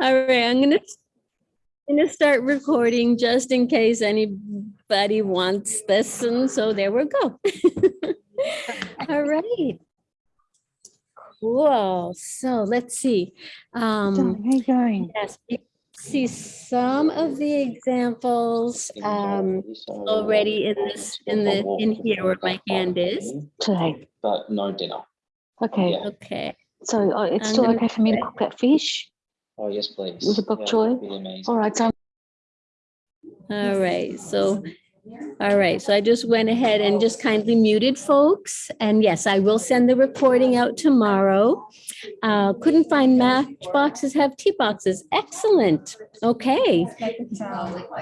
All right, I'm gonna, I'm gonna start recording just in case anybody wants this, and so there we go. All right. Cool, so let's see. Um, Darling, how you going? yes, you see some of the examples um already in this, in the, in here where my hand is. Today. But no dinner. Okay, Yeah. Okay, so uh, it's still okay for me to cook that fish? Oh, yes, please. With a bok Yeah, choy? that'd. All right, so all right, so, all right, so I just went ahead and just kindly muted folks. And yes, I will send the recording out tomorrow. Uh, couldn't find matchboxes, have tea boxes. Excellent. Okay.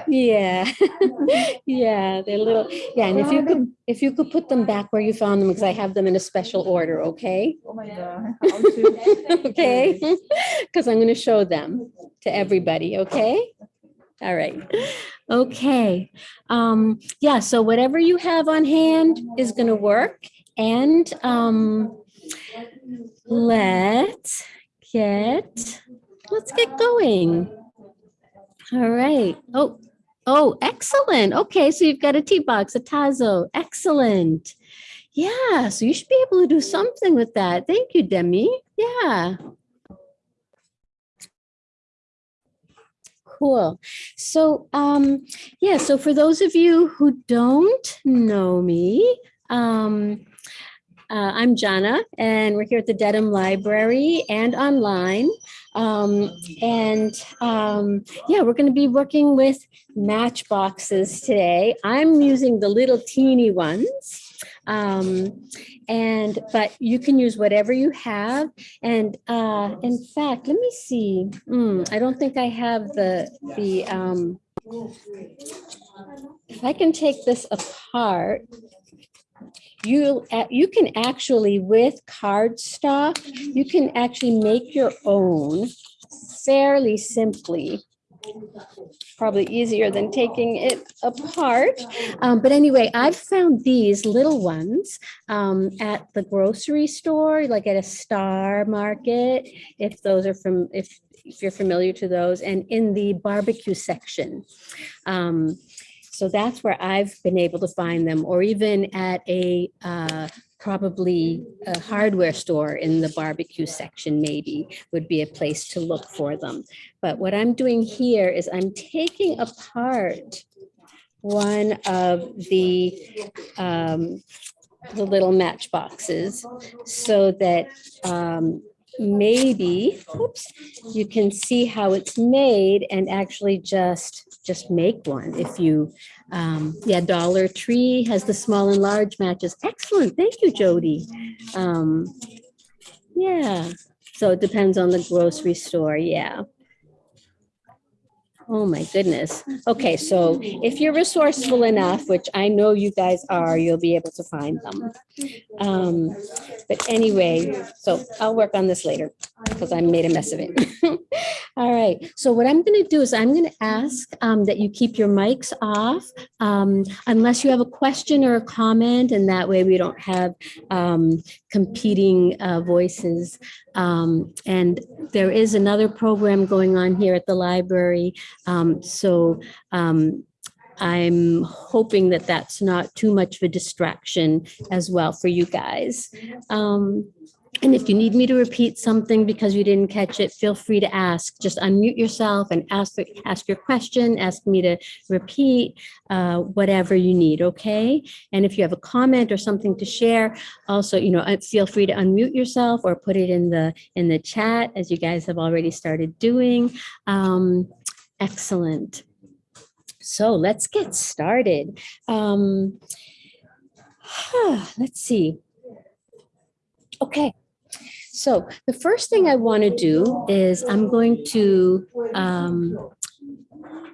Yeah. Yeah, they're little, yeah, and if you could, if you could put them back where you found them, because I have them in a special order, okay? Oh my God. Okay, because I'm going to show them to everybody, okay? All right, okay. Um, yeah, so whatever you have on hand is going to work. And um, let's get, let's get going. All right. Oh, oh, excellent. Okay, so you've got a tea box, a Tazo. Excellent. Yeah, so you should be able to do something with that. Thank you, Demi. Yeah. Cool. So, um, yeah, so for those of you who don't know me, um, uh, I'm Jana, and we're here at the Dedham Library and online. Um, and um, yeah, we're going to be working with matchboxes today. I'm using the little teeny ones. Um, and but you can use whatever you have. And uh, in fact, let me see. Hmm, I don't think I have the the um, if I can take this apart, you you can actually with cardstock, you can actually make your own fairly simply. Probably easier than taking it apart. Um, but anyway, I've found these little ones um, at the grocery store, like at a Star Market, if those are from, if, if you're familiar to those, and in the barbecue section. Um, so that's where I've been able to find them, or even at a uh, probably a hardware store in the barbecue section maybe would be a place to look for them. But what I'm doing here is I'm taking apart one of the um, the little matchboxes so that um, maybe, oops, you can see how it's made and actually just, just make one. If you, um, yeah, Dollar Tree has the small and large matches. Excellent. Thank you, Jody. Um, yeah, so it depends on the grocery store. Yeah. Oh, my goodness. Okay, so if you're resourceful enough, which I know you guys are, you'll be able to find them. Um, but anyway, so I'll work on this later because I made a mess of it. All right, so what I'm going to do is I'm going to ask um, that you keep your mics off um, unless you have a question or a comment, and that way we don't have um, competing uh, voices. Um, and there is another program going on here at the library. Um, so um, I'm hoping that that's not too much of a distraction as well for you guys. And if you need me to repeat something because you didn't catch it, feel free to ask. Just unmute yourself and ask, ask your question, ask me to repeat, uh, whatever you need, okay? And if you have a comment or something to share, also, you know, uh, feel free to unmute yourself or put it in the, in the chat as you guys have already started doing. Um, excellent. So let's get started. Um, let's see. Okay, so the first thing I want to do is I'm going to um,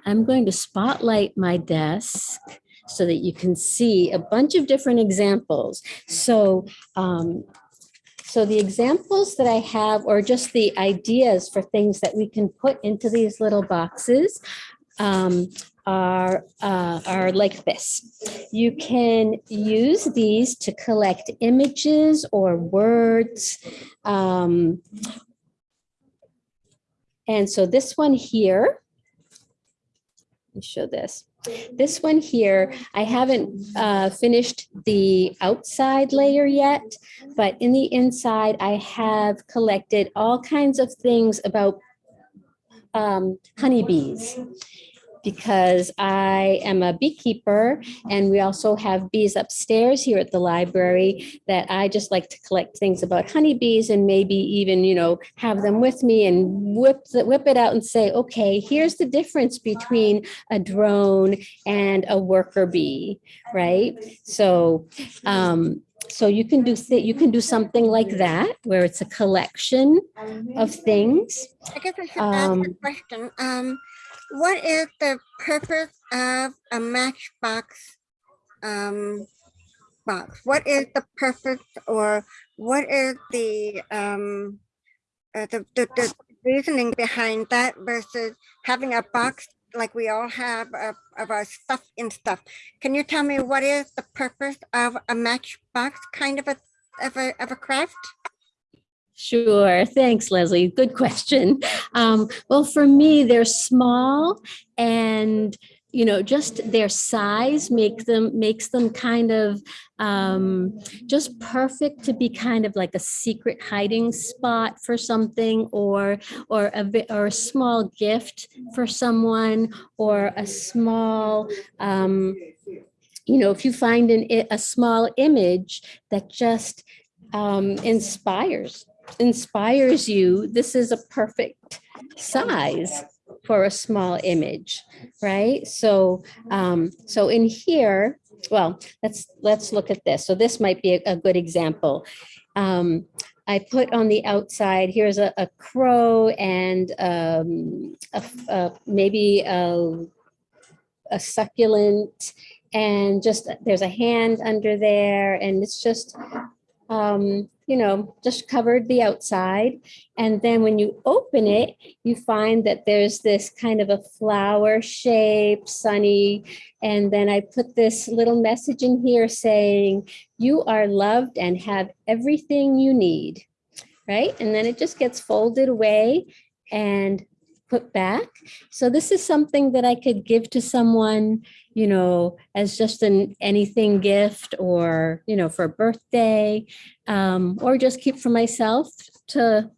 I'm going to spotlight my desk so that you can see a bunch of different examples. So um, so the examples that I have, or just the ideas for things that we can put into these little boxes, um, are, uh, are like this. You can use these to collect images or words. Um, And so this one here, let me show this. This one here, I haven't uh, finished the outside layer yet, but in the inside, I have collected all kinds of things about um, honeybees because I am a beekeeper and we also have bees upstairs here at the library that I just like to collect things about honeybees and maybe even, you know, have them with me and whip, whip it out and say, okay, here's the difference between a drone and a worker bee, right? So, um, so you can do, you can do something like that where it's a collection of things. I guess I should ask a Um, question. Um, what is the purpose of a matchbox um, box? What is the purpose or what is the um, uh, the, the, the reasoning behind that versus having a box like we all have of, of our stuff and stuff? Can you tell me what is the purpose of a matchbox kind of a of a, of a craft? Sure. Thanks, Leslie. Good question. Um, well, for me, they're small and you know just their size make them makes them kind of um, just perfect to be kind of like a secret hiding spot for something or or a or a small gift for someone or a small um, you know if you find an, a small image that just um, inspires inspires you, this is a perfect size for a small image, right? So, um, so in here, well, let's, let's look at this. So this might be a, a good example. Um, I put on the outside, here's a, a crow and, um, a, a- maybe a, a succulent and just, there's a hand under there and it's just, um, you know, just covered the outside. And then when you open it, you find that there's this kind of a flower shape, sunny. And then I put this little message in here saying, you are loved and have everything you need, right? And then it just gets folded away and put back. So this is something that I could give to someone, you know, as just an anything gift or, you know, for a birthday, um, or just keep for myself to,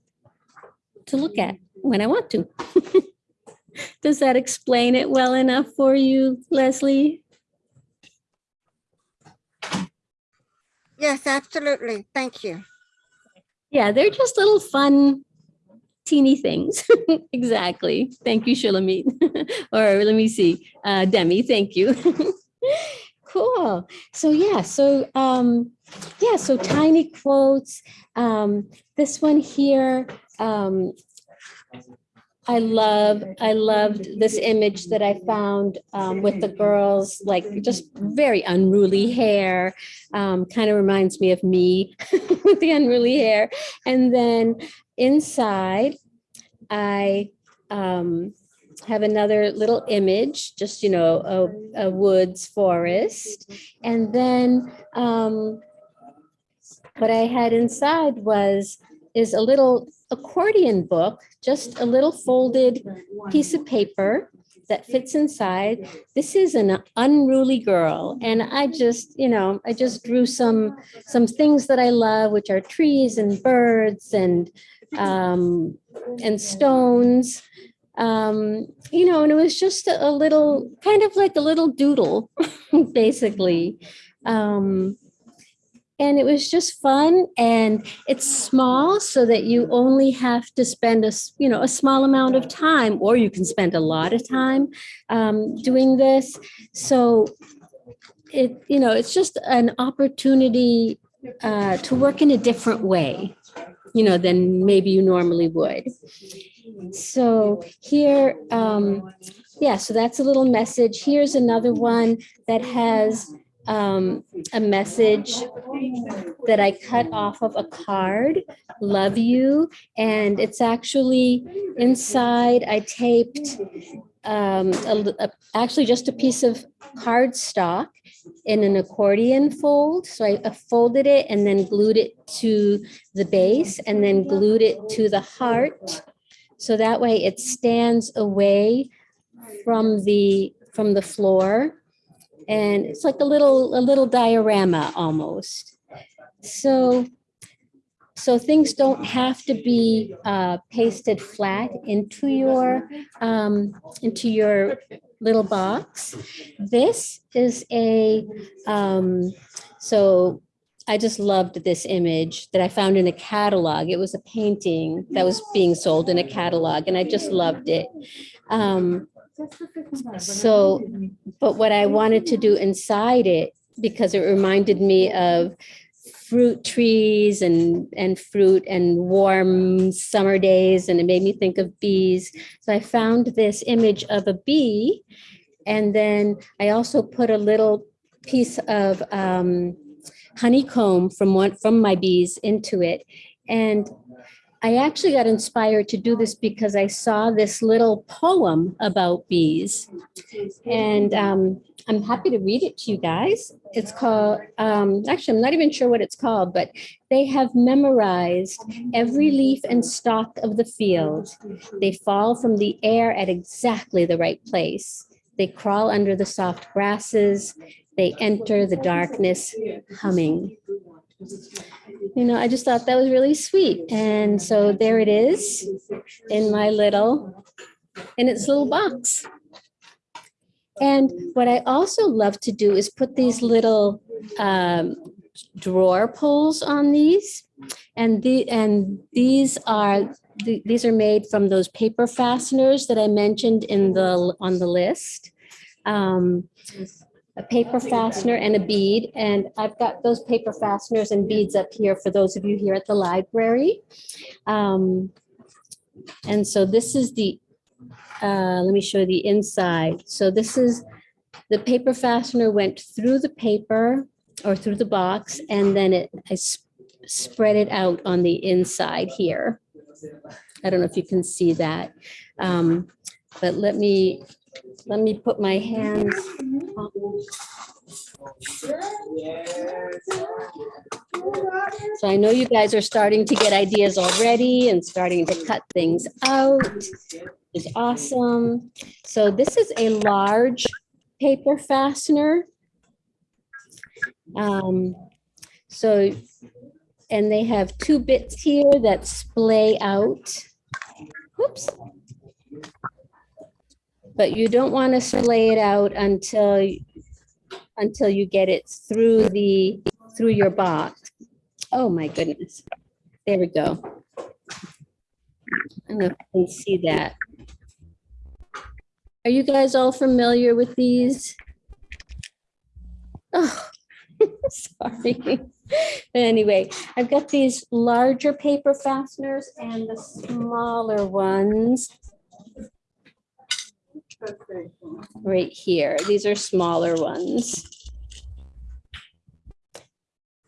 to look at when I want to. Does that explain it well enough for you, Leslie? Yes, absolutely. Thank you. Yeah, they're just little fun, teeny things. exactly. Thank you, Shulamit. or let me see, uh, Demi. Thank you. cool. So yeah. So um, yeah. So tiny quotes. Um, this one here. Um, I love, I loved this image that I found um, with the girls, like just very unruly hair. Um, kind of reminds me of me with the unruly hair. And then inside, I um, have another little image, just, you know, a, a woods forest. And then um, what I had inside was, is a little accordion book, just a little folded piece of paper that fits inside. This is an unruly girl. And I just, you know, I just drew some, some things that I love, which are trees and birds and, um, and stones. Um, you know, and it was just a, a little, kind of like a little doodle, basically. Um, and it was just fun and it's small so that you only have to spend a, you know, a small amount of time, or you can spend a lot of time um, doing this. So it, you know, it's just an opportunity uh, to work in a different way, you know, than maybe you normally would. So here, um, yeah, so that's a little message. Here's another one that has um, a message that I cut off of a card, love you. And it's actually inside, I taped um, a a- actually just a piece of cardstock in an accordion fold. So I folded it and then glued it to the base and then glued it to the heart So that way it stands away from the, from the floor. And it's like a little, a little diorama almost. So, so things don't have to be uh, pasted flat into your, um, into your little box. This is a, um, so I just loved this image that I found in a catalog. It was a painting that was being sold in a catalog and I just loved it. Um, so, but what I wanted to do inside it, because it reminded me of fruit trees and, and fruit and warm summer days, and it made me think of bees. So I found this image of a bee. And then I also put a little piece of um, honeycomb from one, from my bees into it. And I actually got inspired to do this because I saw this little poem about bees. And um, I'm happy to read it to you guys. It's called, um, actually, I'm not even sure what it's called, but they have memorized every leaf and stalk of the field. They fall from the air at exactly the right place. They crawl under the soft grasses. They enter the darkness humming. You know, I just thought that was really sweet. And so there it is in my little, in its little box. And what I also love to do is put these little um, drawer pulls on these. And the, and these are, th- these are made from those paper fasteners that I mentioned in the, on the list. Um, a paper fastener and a bead. And I've got those paper fasteners and beads up here for those of you here at the library. Um, and so this is the, uh, let me show you the inside. So this is, the paper fastener went through the paper or through the box and then it, I s- spread it out on the inside here. I don't know if you can see that. Um, but let me, let me put my hands So I know you guys are starting to get ideas already and starting to cut things out. Is awesome. So this is a large paper fastener. Um, so, and they have two bits here that splay out. Whoops. But you don't want to splay it out until until you get it through the, through your box. Oh, my goodness. There we go. I don't know if you can see that. Are you guys all familiar with these? Oh, sorry. Anyway, I've got these larger paper fasteners and the smaller ones right here. These are smaller ones.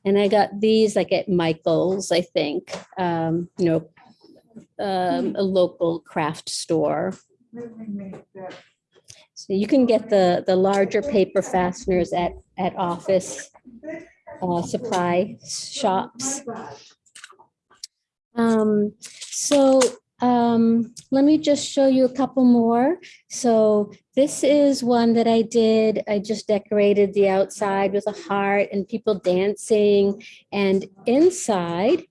And I got these like at Michael's, I think, um, you know, um, a local craft store. So you can get the, the larger paper fasteners at, at office uh, supply shops. Um, so um, let me just show you a couple more. So this is one that I did. I just decorated the outside with a heart and people dancing. And inside,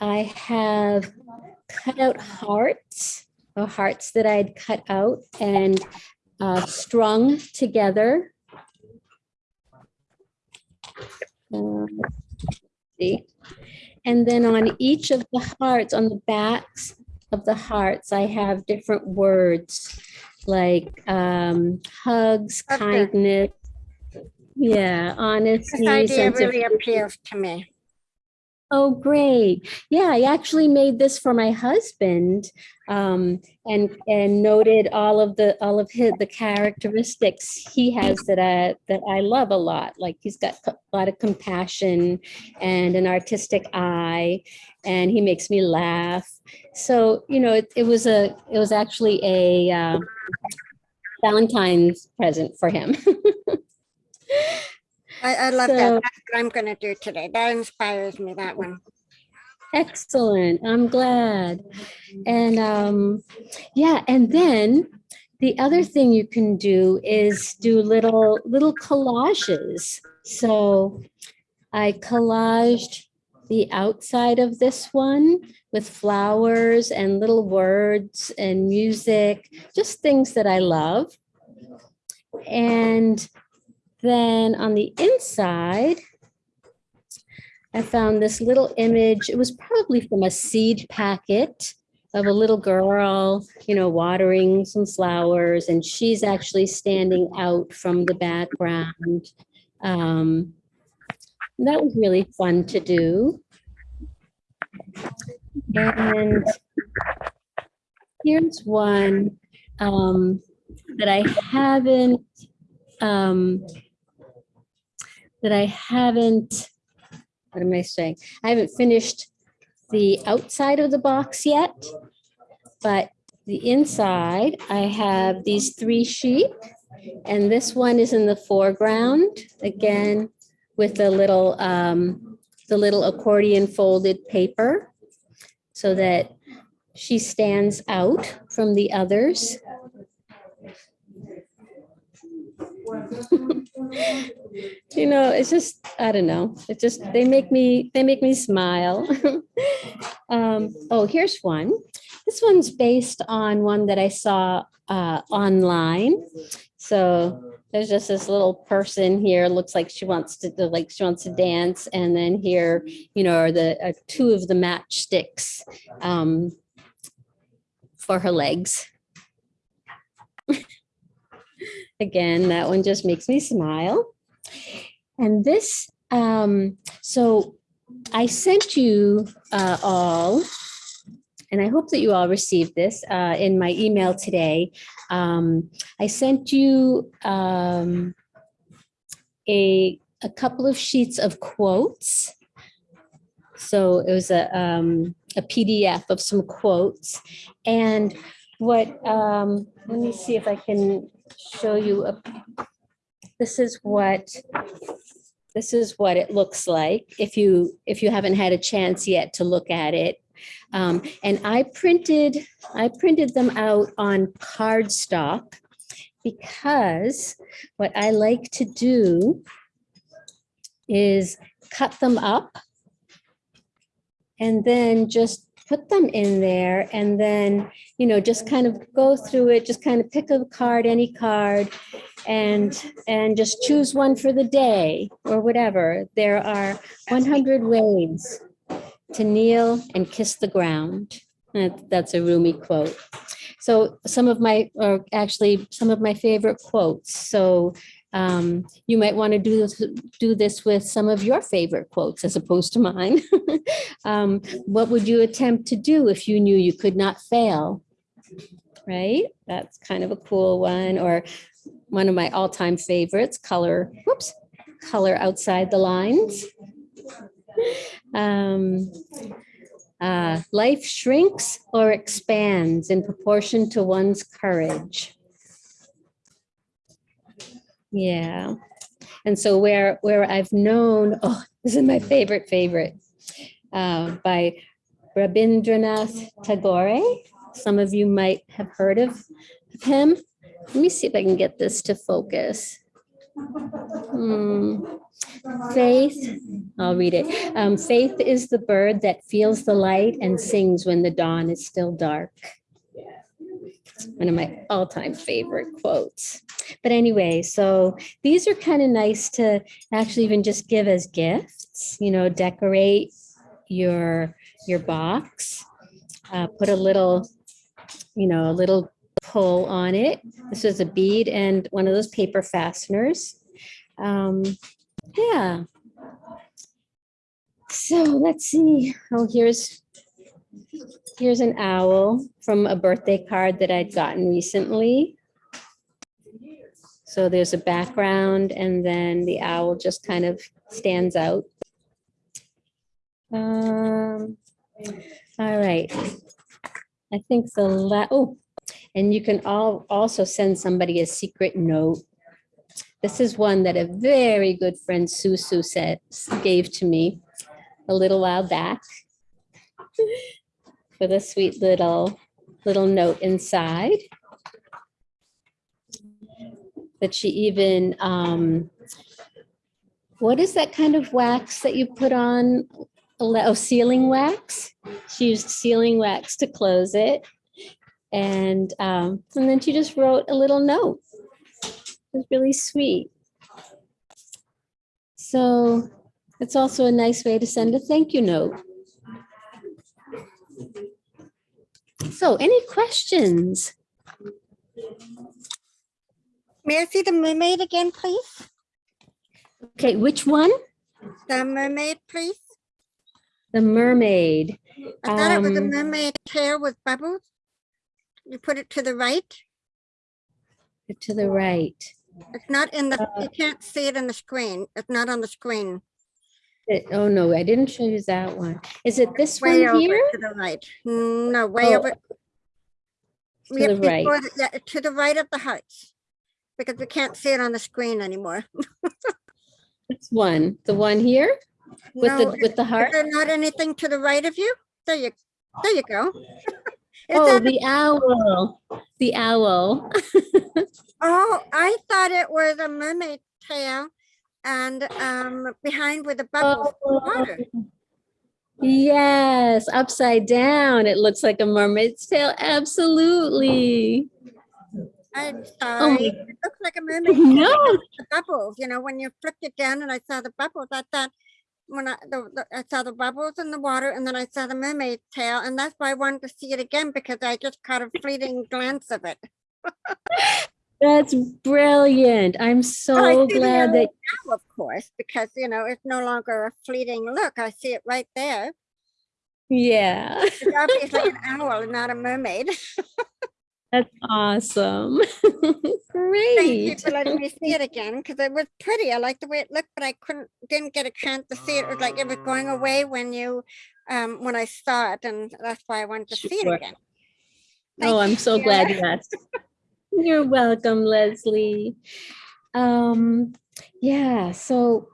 I have cut out hearts, or hearts that I'd cut out and uh, strung together. Uh, See? And then on each of the hearts, on the backs of the hearts, I have different words like um, hugs, Okay. kindness. Yeah, This honesty. idea sense of really appeals to me. Oh, great. Yeah, I actually made this for my husband um, and and noted all of the all of his the characteristics he has that I that I love a lot. Like he's got a lot of compassion and an artistic eye, and he makes me laugh. So you know, it, it was a it was actually a uh, Valentine's present for him. I, I love that. That's what I'm gonna do today. That inspires me, that one. Excellent. I'm glad. And um, yeah, and then the other thing you can do is do little little collages. So I collaged the outside of this one with flowers and little words and music, just things that I love. And then on the inside, I found this little image. It was probably from a seed packet of a little girl, you know, watering some flowers, and she's actually standing out from the background. Um, that was really fun to do. And here's one um, that I haven't um, that I haven't, what am I saying? I haven't finished the outside of the box yet, but the inside, I have these three sheep. And this one is in the foreground, again, with the little, um, the little accordion folded paper so that she stands out from the others. you know, it's just, I don't know. It just, they make me, they make me smile. um, oh, here's one. This one's based on one that I saw uh, online. So there's just this little person here, looks like she wants to, like she wants to dance. And then here, you know, are the uh, two of the matchsticks um, for her legs. Again, that one just makes me smile. And this, um, so I sent you uh, all, and I hope that you all received this uh, in my email today. Um, I sent you um, a, a couple of sheets of quotes. So it was a, um, a PDF of some quotes. And what, um, let me see if I can show you a this is what this is what it looks like if you if you haven't had a chance yet to look at it. Um, and I printed I printed them out on cardstock because what I like to do is cut them up and then just put them in there and then, you know, just kind of go through it, just kind of pick a card, any card, and and just choose one for the day or whatever. There are 100 ways to kneel and kiss the ground. That's a Rumi quote. So some of my, or actually some of my favorite quotes. So um, you might want to do this, do this with some of your favorite quotes as opposed to mine. um, what would you attempt to do if you knew you could not fail? Right? That's kind of a cool one. Or one of my all-time favorites, color, whoops, color outside the lines. Um, uh, life shrinks or expands in proportion to one's courage. Yeah. And so where where I've known, oh, this is my favorite favorite uh, by Rabindranath Tagore. Some of you might have heard of him. Let me see if I can get this to focus. Hmm. Faith, I'll read it. Um, faith is the bird that feels the light and sings when the dawn is still dark. One of my all-time favorite quotes. But anyway, so these are kind of nice to actually even just give as gifts, you know, decorate your your box, uh, put a little, you know, a little pull on it. This is a bead and one of those paper fasteners. Um, yeah. So let's see. Oh, here's here's an owl from a birthday card that I'd gotten recently. So there's a background and then the owl just kind of stands out. Um, all right. I think the la, oh, and you can all also send somebody a secret note. This is one that a very good friend Susu said, gave to me a little while back. With a sweet little, little note inside. That she even, um, what is that kind of wax that you put on? Oh, sealing wax. She used sealing wax to close it. And, um, and then she just wrote a little note. It was really sweet. So it's also a nice way to send a thank you note. So any questions? May I see the mermaid again, please? Okay, which one? The mermaid, please. The mermaid. I thought it was a Um, mermaid tail with bubbles. You put it to the right. To the right. It's not in the, Uh, you can't see it in the screen. It's not on the screen. It- Oh, no, I didn't show you that one. Is it this Way one over here? to the right. Mm, No, way Oh, over. To the right. before the- Yeah, to the right of the house. Because we can't see it on the screen anymore. This one, the one here with the, No, with the Is heart? there not anything to the right of you? There you, there you go. Oh, the owl, the owl. Oh, I thought it was a mermaid tail and um behind with the bubbles. Oh, water. Yes, upside down. It looks like a mermaid's tail. Absolutely. I'm Oh sorry. my, It looks like a mermaid. no. The bubbles, you know, when you flipped it down and I saw the bubbles, I thought when I, the, the- I saw the bubbles in the water and then I saw the mermaid tail and that's why I wanted to see it again because I just caught a fleeting glance of it. That's brilliant. I'm so glad that, Now, of course, because, you know, it's no longer a fleeting look. I see it right there. yeah, It's obviously an owl and not a mermaid. that's awesome. Great. Thank you for letting me see it again, because it was pretty. I liked the way it looked, but I couldn't, didn't get a chance to see it. It was like it was going away when you, um, when I saw it, and that's why I wanted to see it again. Thank Oh, I'm so glad you asked. You're welcome, Leslie. Um, yeah, so,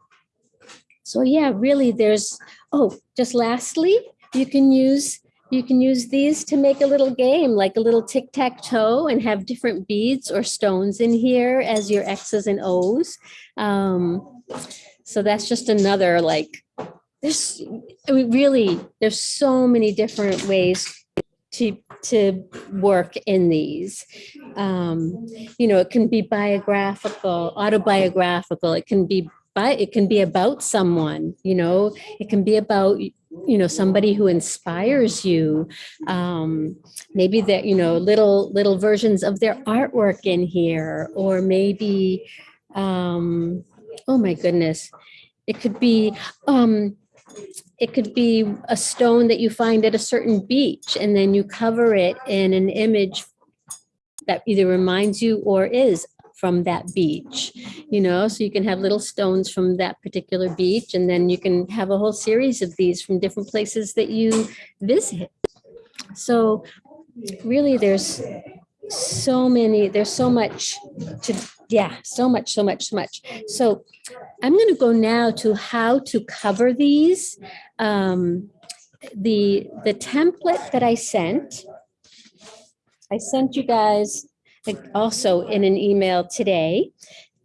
so yeah, really there's, oh, just lastly, you can use, you can use these to make a little game, like a little tic-tac-toe and have different beads or stones in here as your X's and O's. Um, so that's just another like, there's, I mean, really, there's so many different ways to to work in these. Um, you know, it can be biographical, autobiographical. It can be by it can be about someone. You know, it can be about you know somebody who inspires you. Um, maybe that you know little little versions of their artwork in here, or maybe um, oh my goodness, it could be um, it could be a stone that you find at a certain beach and then you cover it in an image that either reminds you or is from that beach, you know, so you can have little stones from that particular beach and then you can have a whole series of these from different places that you visit. So really there's so many, there's so much to, yeah, so much, so much, so much. So I'm going to go now to how to cover these. Um, the, the template that I sent, I sent you guys also in an email today,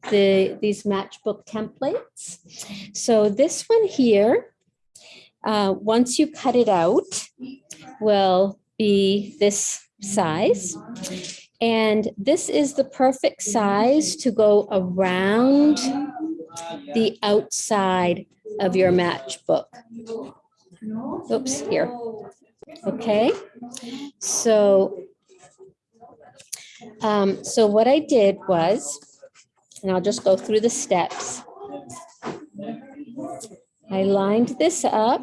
the, these matchbook templates. So this one here, uh, once you cut it out, will be this size. And this is the perfect size to go around the outside of your matchbook. Oops, here. Okay, so, um, so what I did was, and I'll just go through the steps. I lined this up.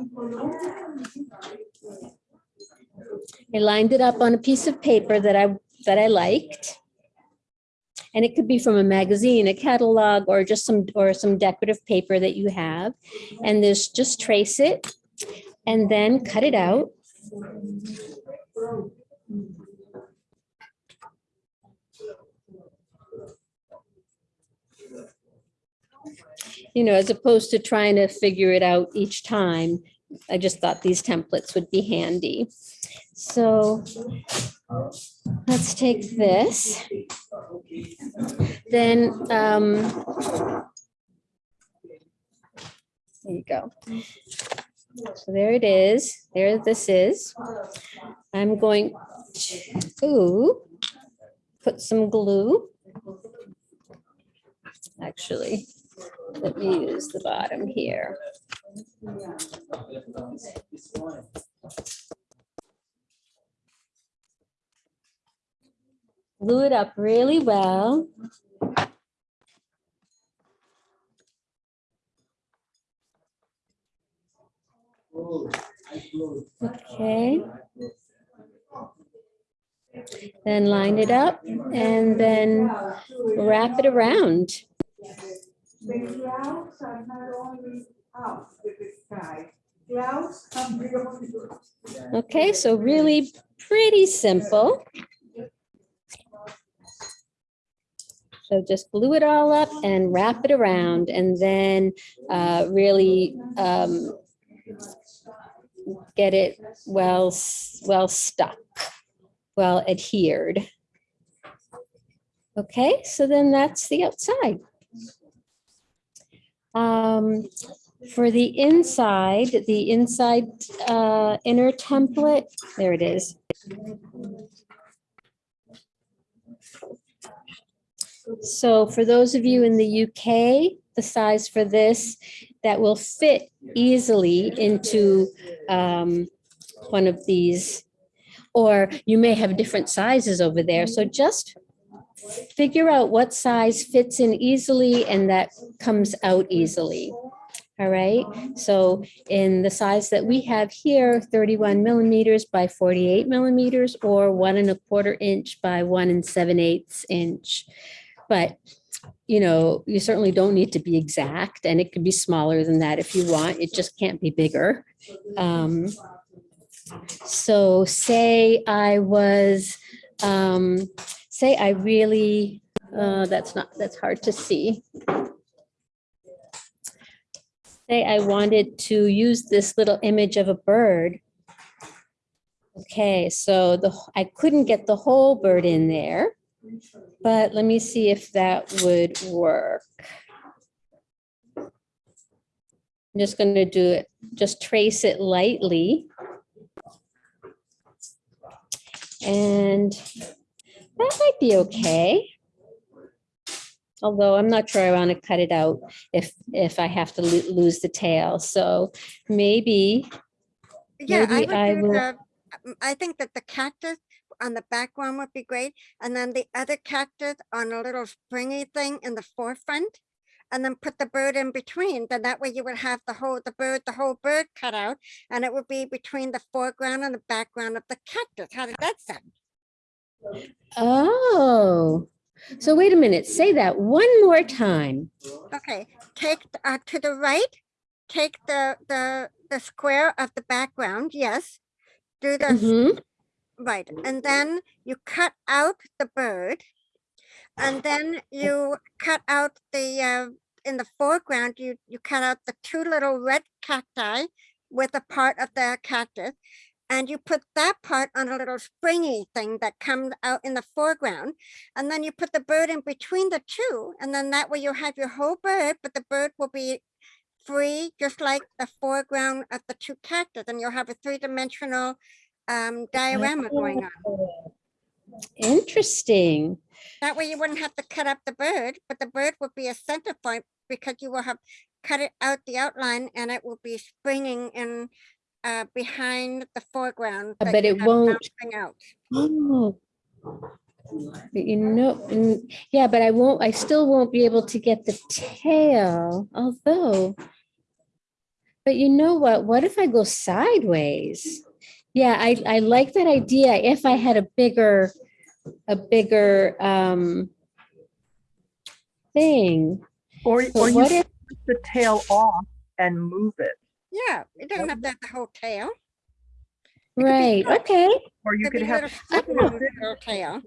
I lined it up on a piece of paper that I, that I liked. And it could be from a magazine, a catalog, or just some, or some decorative paper that you have. And this, just trace it and then cut it out. You know, as opposed to trying to figure it out each time, I just thought these templates would be handy. So let's take this. Then, um, there you go. So there it is. There this is. I'm going to put some glue. Actually, let me use the bottom here. Glue it up really well. Okay. Then line it up and then wrap it around. Okay, so really pretty simple. So just glue it all up and wrap it around and then uh, really um, get it well, well stuck, well adhered. Okay, so then that's the outside. Um, for the inside, the inside uh, inner template, there it is. So for those of you in the UK, the size for this, that will fit easily into um, one of these. Or you may have different sizes over there, so just figure out what size fits in easily and that comes out easily. All right, so in the size that we have here, 31 millimeters by 48 millimeters or one and a quarter inch by one and seven eighths inch. But, you know, you certainly don't need to be exact and it could be smaller than that if you want. It just can't be bigger. Um, So say I was, um, say I really, uh, that's not, that's hard to see. Say I wanted to use this little image of a bird. Okay, so the, I couldn't get the whole bird in there, but let me see if that would work. I'm just gonna do it, just trace it lightly. And that might be okay. Although I'm not sure I want to cut it out if, if I have to lo- lose the tail. So maybe, Yeah, I Maybe I would do will- the, I think that the cactus on the background would be great. And then the other cactus on a little springy thing in the forefront. And then put the bird in between, then that way you would have the whole, the bird, the whole bird cut out. And it would be between the foreground and the background of the cactus. How did that sound? oh. So wait a minute, say that one more time. Okay, take uh, to the right, take the, the, the square of the background, yes. Do the, s- Mhm. Right, and then you cut out the bird. And then you cut out the, uh, in the foreground, you, you cut out the two little red cacti with a part of the cactus. And you put that part on a little springy thing that comes out in the foreground. And then you put the bird in between the two, and then that way you have your whole bird, but the bird will be free, just like the foreground of the two cactus, and you'll have a three-dimensional um, diorama going on. Interesting. That way you wouldn't have to cut up the bird, but the bird would be a center point because you will have cut it out the outline and it will be springing in uh, behind the foreground. Uh, but it won't- Out. Oh. But You know, yeah, but I won't, I still won't be able to get the tail, although. But you know what? What if I go sideways? Yeah, I, I like that idea. If I had a bigger, a bigger, um, thing. Or, But or you what can if, cut the tail off and move it, Yeah, it doesn't have to have the whole tail. right, short. okay. or you Could could have, little footnote little tail.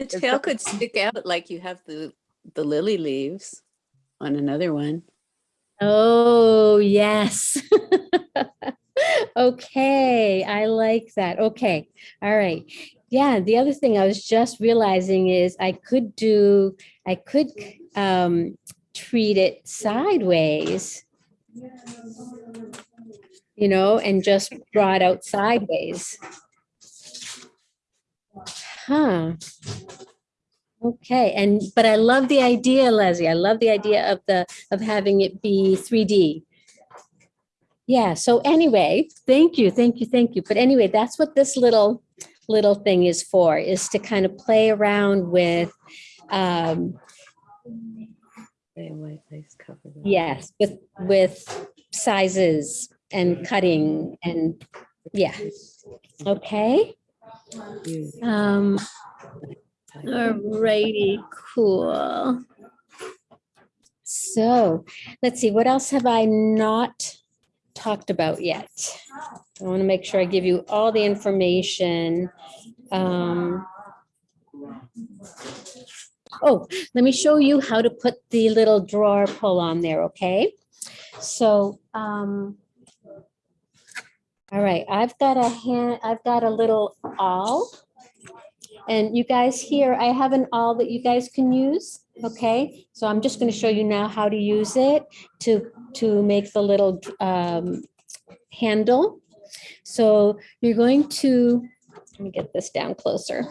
The tail could stick out like you have the, the lily leaves on another one. Oh, yes. Okay, I like that. Okay, all right. Yeah, the other thing I was just realizing is I could do, I could um treat it sideways. You know, and just draw it out sideways. Huh. Okay, and, but I love the idea, Leslie. I love the idea of the, of having it be 3D. Yeah, so anyway, thank you, thank you, thank you. But anyway, that's what this little, little thing is for, is to kind of play around with, um, Gray and white lace cover. that. yes, with, with sizes and cutting and, yeah. Okay, um, Alrighty, cool. So, let's see, what else have I not talked about yet? I want to make sure I give you all the information. Um, Oh, let me show you how to put the little drawer pull on there, okay? So, um, all right, I've got a hand, I've got a little awl. And you guys here, I have an awl that you guys can use, okay? So I'm just gonna show you now how to use it to, to make the little um, handle. So you're going to, let me get this down closer.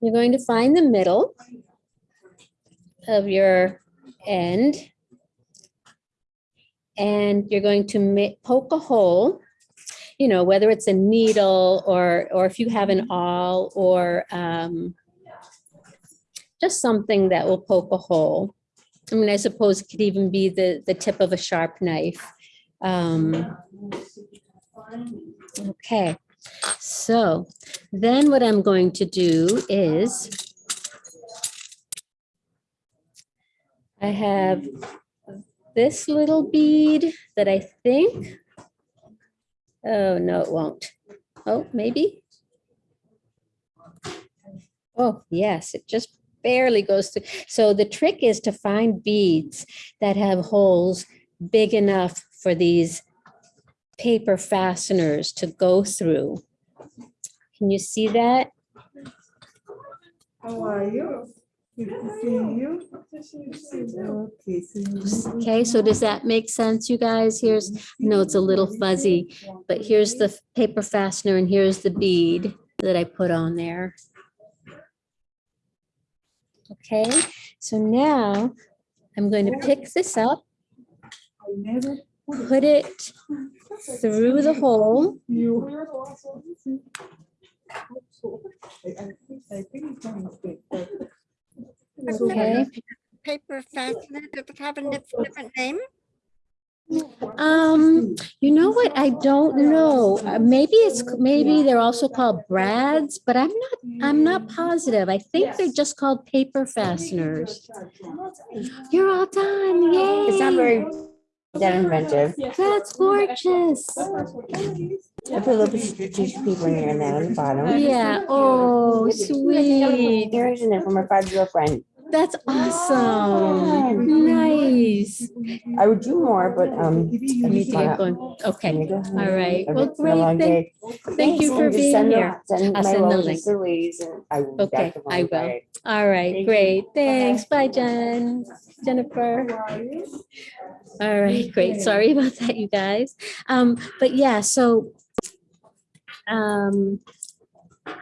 You're going to find the middle of your end. And you're going to poke a hole you know, whether it's a needle or, or if you have an awl or um, just something that will poke a hole. I mean, I suppose it could even be the, the tip of a sharp knife. Um, okay, so then what I'm going to do is I have this little bead that I think Oh, no, it won't. Oh, maybe. Oh, yes, it just barely goes through. So the trick is to find beads that have holes big enough for these paper fasteners to go through. Can you see that? How are you? Good to see you. Okay, so Okay, so does that make sense, you guys? Here's, no, it's a little fuzzy, but here's the paper fastener and here's the bead that I put on there. Okay, so now I'm going to pick this up, put it through the hole. I I think, it's a mistake, but- Okay, Paper fastener, does it have a different name? um, you know what? I don't know. Uh, Maybe it's, maybe they're also called brads, but I'm not, I'm not positive. I think they're just called paper fasteners. You're all done, yay! It's not very that inventive. That's gorgeous. I put a little piece of tissue paper in there and then on the bottom. Yeah, oh, sweet. Earrings in there from my five-year-old friend. That's awesome. Nice. I would do more, but um. You need to get going. Okay, All right. Well, It's been a long great. day. Thank you for being here. I'll send the link. to Louise and I will. Okay, I will. All right, Thank great. Thanks. Bye, Jen. Jennifer. How are you? All right, great. Sorry about that, you guys. Um, but yeah, so um,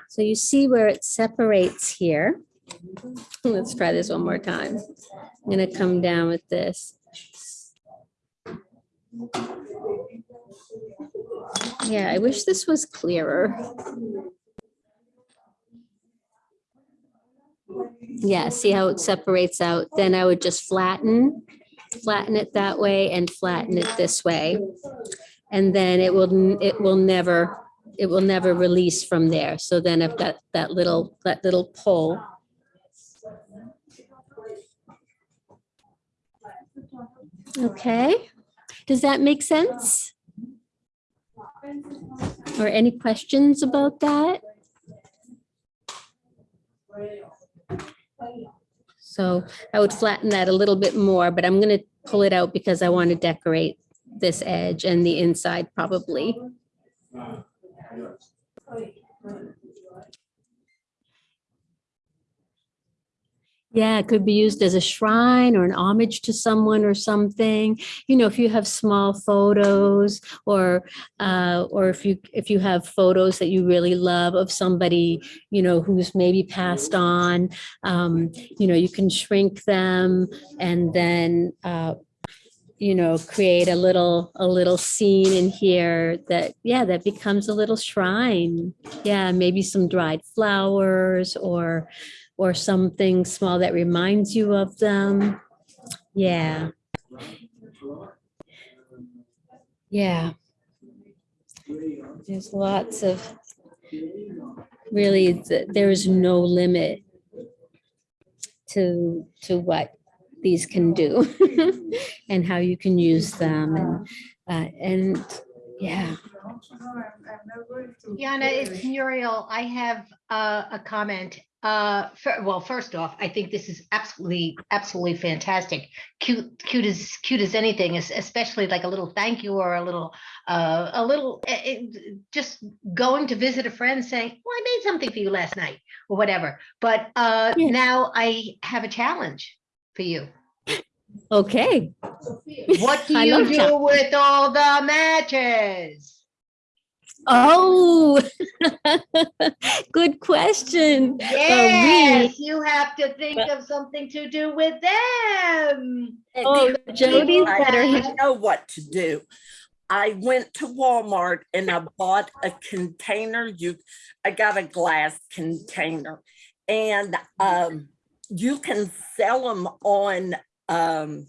so you see where it separates here. Let's try this one more time. I'm gonna come down with this. Yeah, I wish this was clearer. Yeah, see how it separates out? Then I would just flatten, flatten it that way and flatten it this way. And then it will, it will never, it will never release from there. So then I've got that little, that little pull. Okay, does that make sense? Or any questions about that? So I would flatten that a little bit more, but I'm gonna pull it out because I want to decorate this edge and the inside probably. Yeah, it could be used as a shrine or an homage to someone or something. You know, if you have small photos or uh, or if you if you have photos that you really love of somebody, you know, who's maybe passed on, um, you know, you can shrink them and then uh, you know, create a little a little scene in here that yeah, that becomes a little shrine. Yeah, maybe some dried flowers or or something small that reminds you of them. Yeah. Yeah. There's lots of, really, there is no limit to, to what these can do and how you can use them and, uh, and, yeah. Yana, it's Muriel. I have uh, a comment. Uh, fir- well, first off, I think this is absolutely, absolutely fantastic. Cute, cute as cute as anything, es- especially like a little thank you or a little, uh, a little, eh, eh, just going to visit a friend saying, "Well, I made something for you last night" or whatever. But uh, Yeah. now I have a challenge for you. Okay. What do you do with all the matches? Oh, good question. Yes, you have to think of something to do with them. Oh, Jody's I- better. I know what to do. I went to Walmart and I bought a container. You, I got a glass container. And um, you can sell them on, um,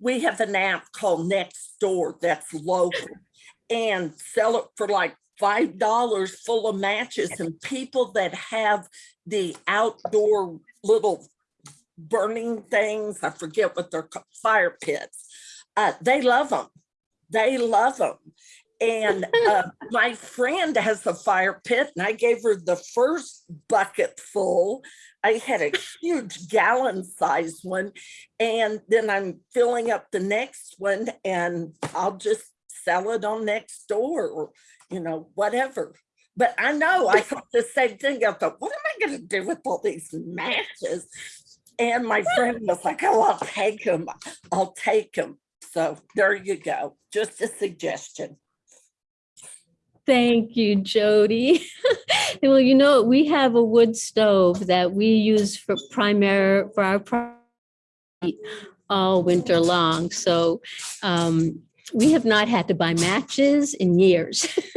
we have an app called Nextdoor that's local and sell it for like five dollars full of matches and people that have the outdoor little burning things, I forget what they're called, fire pits. Uh, they love them. They love them. And uh, my friend has a fire pit and I gave her the first bucket full. I had a huge gallon size one. And then I'm filling up the next one and I'll just sell it on Nextdoor or, you know, whatever. But I know I thought the same thing. I thought, what am I going to do with all these matches? And my friend was like, oh, I'll take them. I'll take them. So there you go. Just a suggestion. Thank you, Jody. Well, you know, we have a wood stove that we use for primary, for our all winter long. So um, we have not had to buy matches in years.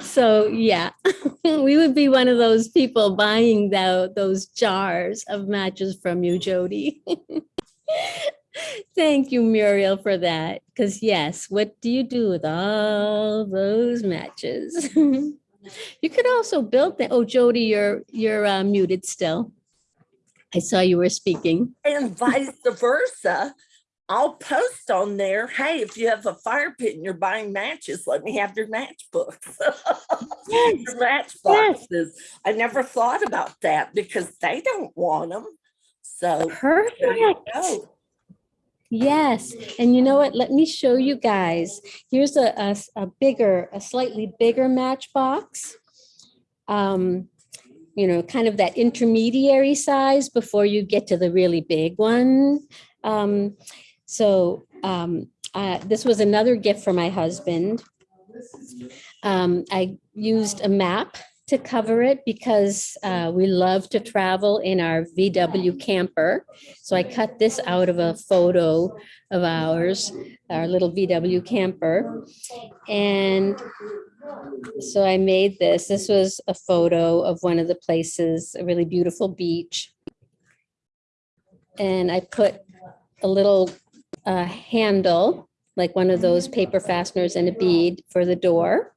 So, yeah, we would be one of those people buying tho- those jars of matches from you, Jody. Thank you, Muriel, for that. Because yes, what do you do with all those matches? You could also build that. Oh, Jody, you're, you're uh, muted still. I saw you were speaking. And vice versa. I'll post on there, hey, if you have a fire pit and you're buying matches, let me have your matchbooks. Your match boxes. I never thought about that because they don't want them. So Perfect. Yes, and you know what? Let me show you guys. Here's a bigger, a slightly bigger matchbox. Um, you know, kind of that intermediary size before you get to the really big one. Um, so um, uh, this was another gift for my husband. Um, I used a map to cover it because uh, we love to travel in our VW camper. So I cut this out of a photo of ours, our little VW camper. And so I made this. This was a photo of one of the places, a really beautiful beach. And I put a little uh, handle, like one of those paper fasteners and a bead for the door.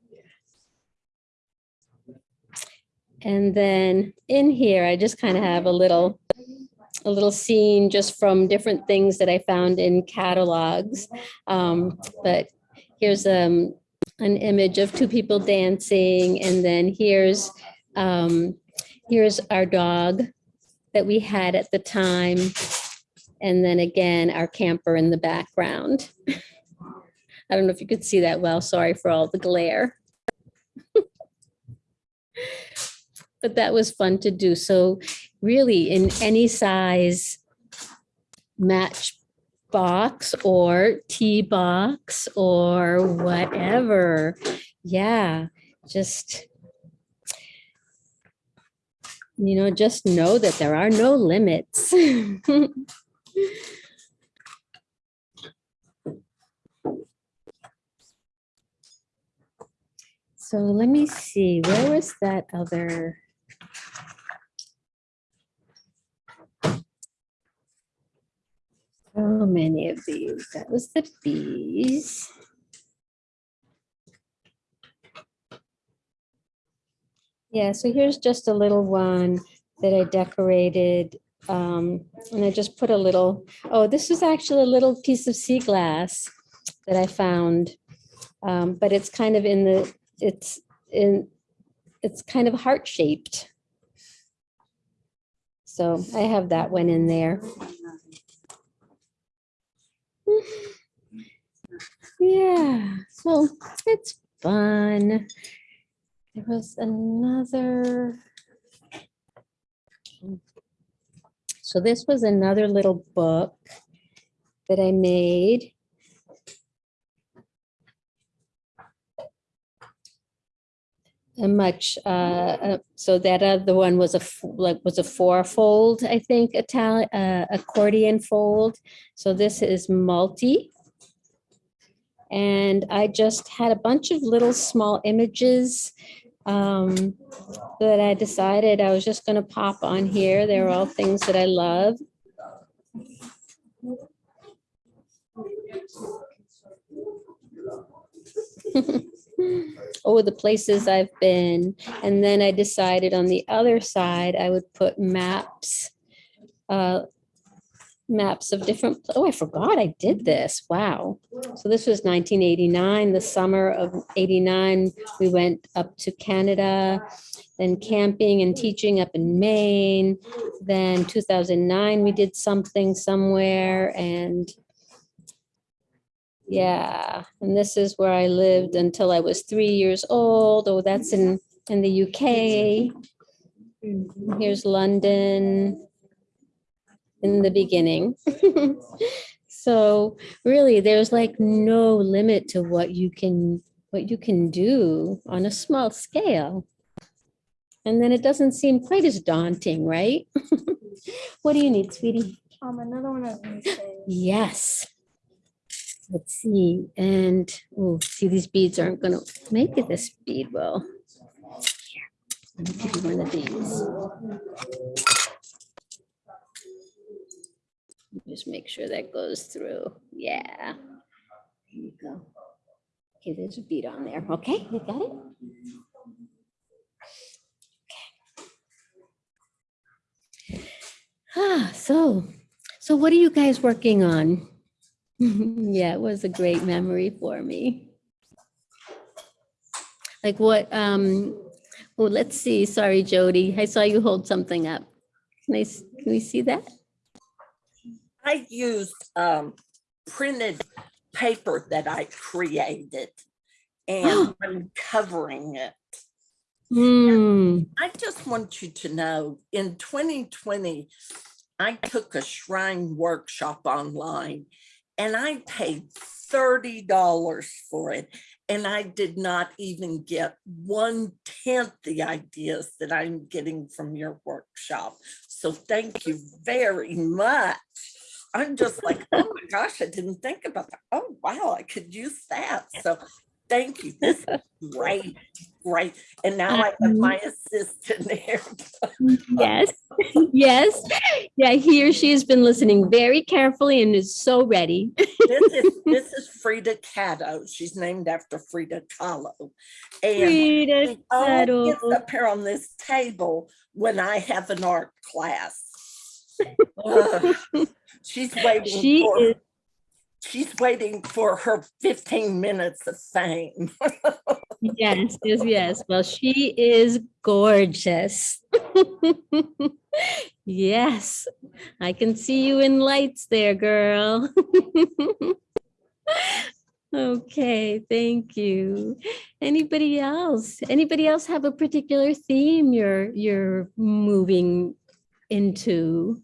And then in here, I just kind of have a little, a little scene just from different things that I found in catalogs. Um, but here's um, an image of two people dancing, and then here's um, here's our dog that we had at the time. And then again, our camper in the background. I don't know if you could see that well. Sorry for all the glare. But that was fun to do. So really in any size match box or tea box or whatever. Yeah, just you know, just know that there are no limits. So let me see, where was that other? So many of these. That was the bees. Yeah, so here's just a little one that I decorated. Um, and I just put a little, oh, this is actually a little piece of sea glass that I found. Um, but it's kind of in the, it's in, it's kind of heart shaped. So I have that one in there. Yeah, well, it's fun. There was another. So this was another little book that I made. A much, uh, uh, so that other one was a, like, was a four-fold, I think, Italian, uh, accordion fold. So this is multi. And I just had a bunch of little small images um, that I decided I was just gonna pop on here. They're all things that I love. Oh, the places I've been. And then I decided on the other side, I would put maps. uh, Maps of different, oh, I forgot I did this. Wow. So this was nineteen eighty-nine, the summer of eighty-nine. We went up to Canada, then camping and teaching up in Maine. Then two thousand nine, we did something somewhere and yeah, and this is where I lived until I was three years old. Oh, that's in, in the UK. Here's London in the beginning. So really, there's like no limit to what you can, what you can do on a small scale. And then it doesn't seem quite as daunting, right? What do you need, sweetie? Um, another one of these. Yes. Let's see, and, oh, see, these beads aren't gonna, make it this bead will. Here, Let me give you one of these. Just make sure that goes through, yeah. There you go. Okay, there's a bead on there, okay, you got it? Okay. Ah, so, so what are you guys working on? Yeah, it was a great memory for me. Like what, um, well, let's see, sorry, Jody, I saw you hold something up. Can I, can we see that? I used um printed paper that I created. And I'm covering it. Hmm, I just want you to know, in 2020, I took a shrine workshop online and I paid $30 for it. And I did not even get one tenth the ideas that I'm getting from your workshop. So thank you very much. I'm just like, oh my gosh, I didn't think about that. Oh, wow, I could use that. So thank you. This is great, great. And now I have my mm-hmm. assistant here. Mm-hmm. yes, yes. Yeah, he or she has been listening very carefully and is so ready. This is, this is Frida Cato. She's named after Frida Kahlo. And Frida only gets up here on this table when I have an art class. She's waiting She for, is, she's waiting for her 15 minutes of fame. yes, yes, yes. Well, she is gorgeous. Yes, I can see you in lights there, girl. Okay, thank you. Anybody else? Anybody else have a particular theme you're you're moving into?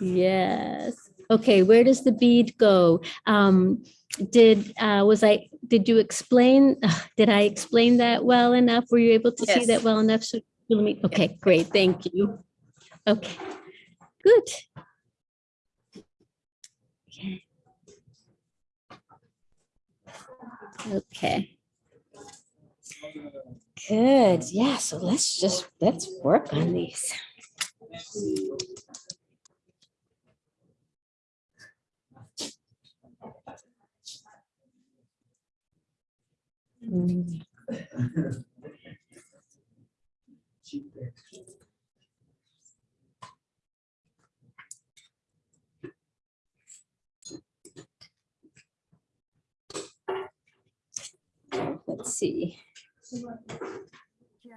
Yes. Okay, where does the bead go? Um, did, uh, was I, did you explain, did I explain that well enough? Were you able to see that well enough? So, let me, okay, great, thank you. Okay, good. Okay. Okay. Good, yeah, so let's just, let's work on these. Let's see.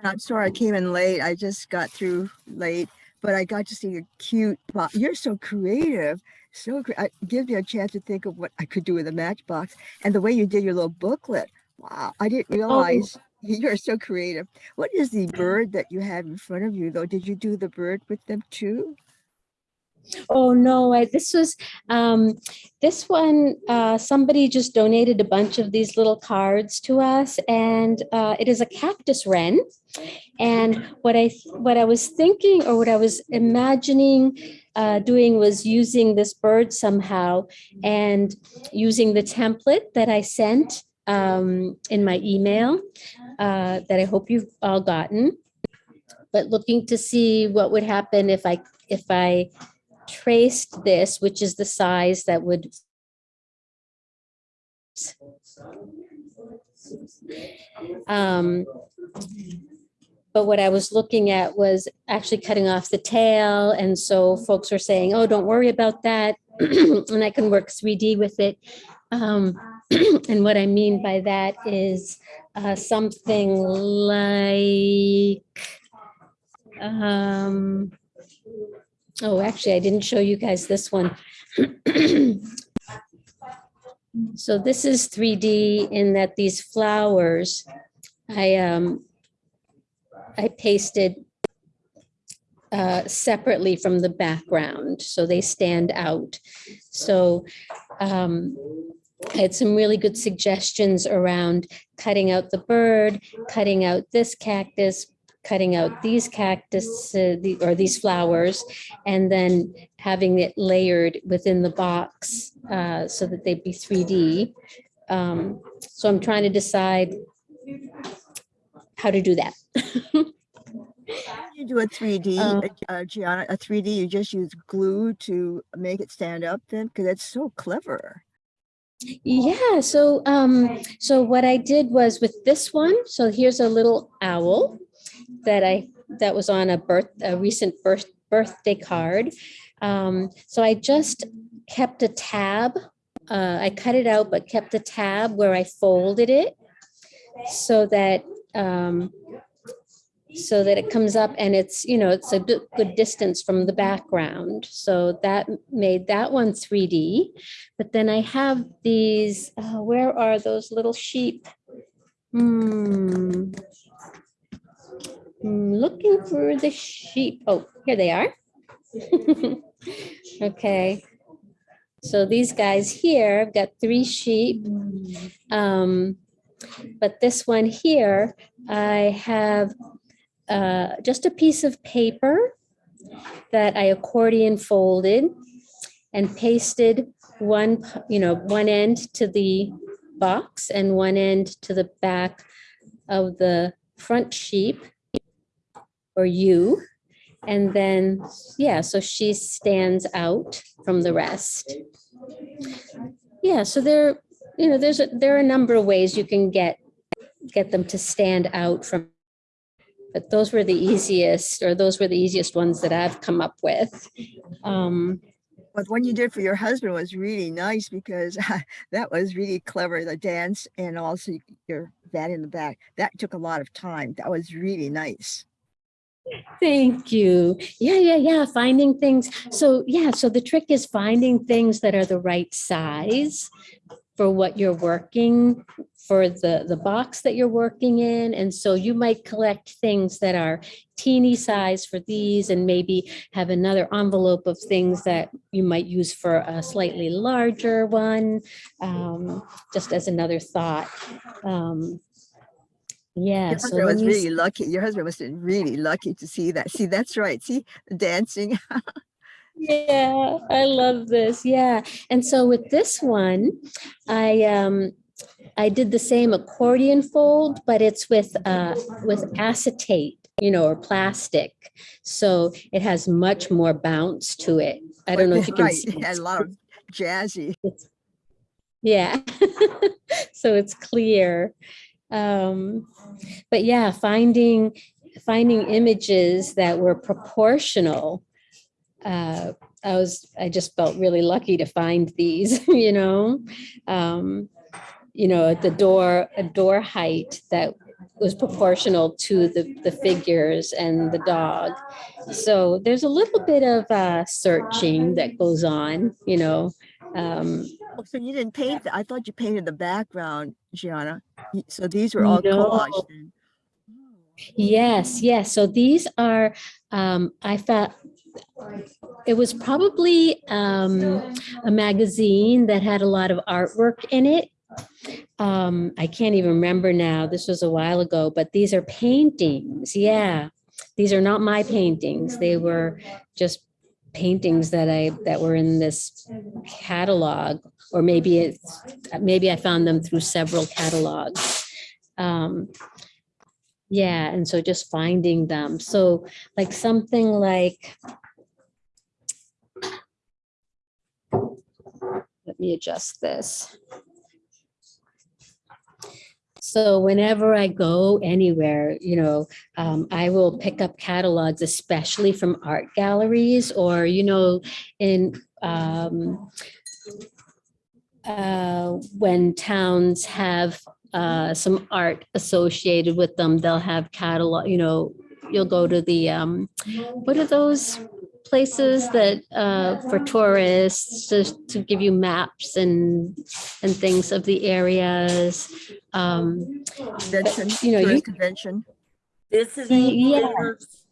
I'm sorry I came in late. I just got through late, but I got to see a cute, bo- you're so creative. So cre- I gives me a chance to think of what I could do with a matchbox and the way you did your little booklet. Wow, I didn't oh. realize you're so creative. What is the mm. bird that you have in front of you though? Did you do the bird with them too? Oh, no, I, this was, um, this one, uh, somebody just donated a bunch of these little cards to us and, uh, it is a cactus wren. And what I, what I was thinking or what I was imagining, uh, doing was using this bird somehow and using the template that I sent, um, in my email, uh, that I hope you've all gotten. But looking to see what would happen if I, if I traced this, which is the size that would um, but what I was looking at was actually cutting off the tail. And so folks were saying, oh, don't worry about that. And I can work 3D with it. Um, and what I mean by that is uh, something like, um, Oh, actually, I didn't show you guys this one. So this is 3D in that these flowers, I, um, I pasted uh, separately from the background, so they stand out. So um, I had some really good suggestions around cutting out the bird, cutting out this cactus, cutting out these cactus, uh, the- or these flowers, and then having it layered within the box uh, so that they'd be 3D. Um, So I'm trying to decide how to do that. You do a 3D, Uh, uh, uh, Gianna, a 3D, you just use glue to make it stand up then? Because that's so clever. Yeah, so um, so what I did was with this one, so here's a little owl that I, that was on a birth, a recent birth, birthday card. Um, so I just kept a tab. Uh, I cut it out, but kept a tab where I folded it so that um, so that it comes up and it's, you know, it's a good distance from the background. So that made that one 3D. But then I have these, uh, where are those little sheep? Hmm. Looking for the sheep. Oh, here they are. Okay. So these guys here, I've got three sheep. Um, but this one here, I have uh, just a piece of paper that I accordion folded and pasted one, you know, one end to the box and one end to the back of the front sheep or you. And then, yeah, so she stands out from the rest. Yeah, so there, you know, there's, a there are a number of ways you can get, get them to stand out from but those were the easiest, or those were the easiest ones that I've come up with. Um, But one you did for your husband was really nice because that was really clever, the dance and also your that in the back. That took a lot of time. That was really nice. Thank you. Yeah, yeah, yeah. Finding things. So yeah, so the trick is finding things that are the right size for what you're working for the the box that you're working in. And so you might collect things that are teeny size for these and maybe have another envelope of things that you might use for a slightly larger one, um, just as another thought. Um, yeah, Your husband let was really lucky. Your husband was really lucky to see that. See, that's right. See, dancing. Yeah, I love this. Yeah. And so with this one, I um I did the same accordion fold, but it's with uh with acetate, you know, or plastic. So it has much more bounce to it. I don't know if you can Right, see. a lot of jazzy. It's- Yeah. So it's clear. Um, but yeah, finding, finding images that were proportional. Uh, I was, I just felt really lucky to find these, you know? Um, you know, at the door, a door height that was proportional to the, the figures and the dog. So there's a little bit of uh, searching that goes on, you know? Um, Oh, So you didn't paint, the- I thought you painted the background, Gianna. So these were all No. collaged. then. Yes, yes. So these are, um, I thought, it was probably, um, a magazine that had a lot of artwork in it. Um, I can't even remember now. This was a while ago, but these are paintings. Yeah. These are not my paintings. They were just paintings that I, that were in this catalog, or maybe it's, maybe I found them through several catalogs. Um, yeah, and so just finding them. So like something like. Let me adjust this. So whenever I go anywhere, you know, um, I will pick up catalogs, especially from art galleries or, you know, in um, uh, when towns have uh, some art associated with them, they'll have catalog, you know, you'll go to the, um, what are those places that, uh, for tourists, to, to give you maps and, and things of the areas. Um, Convention, you know, you- tourist convention. Visiting Yeah. centers,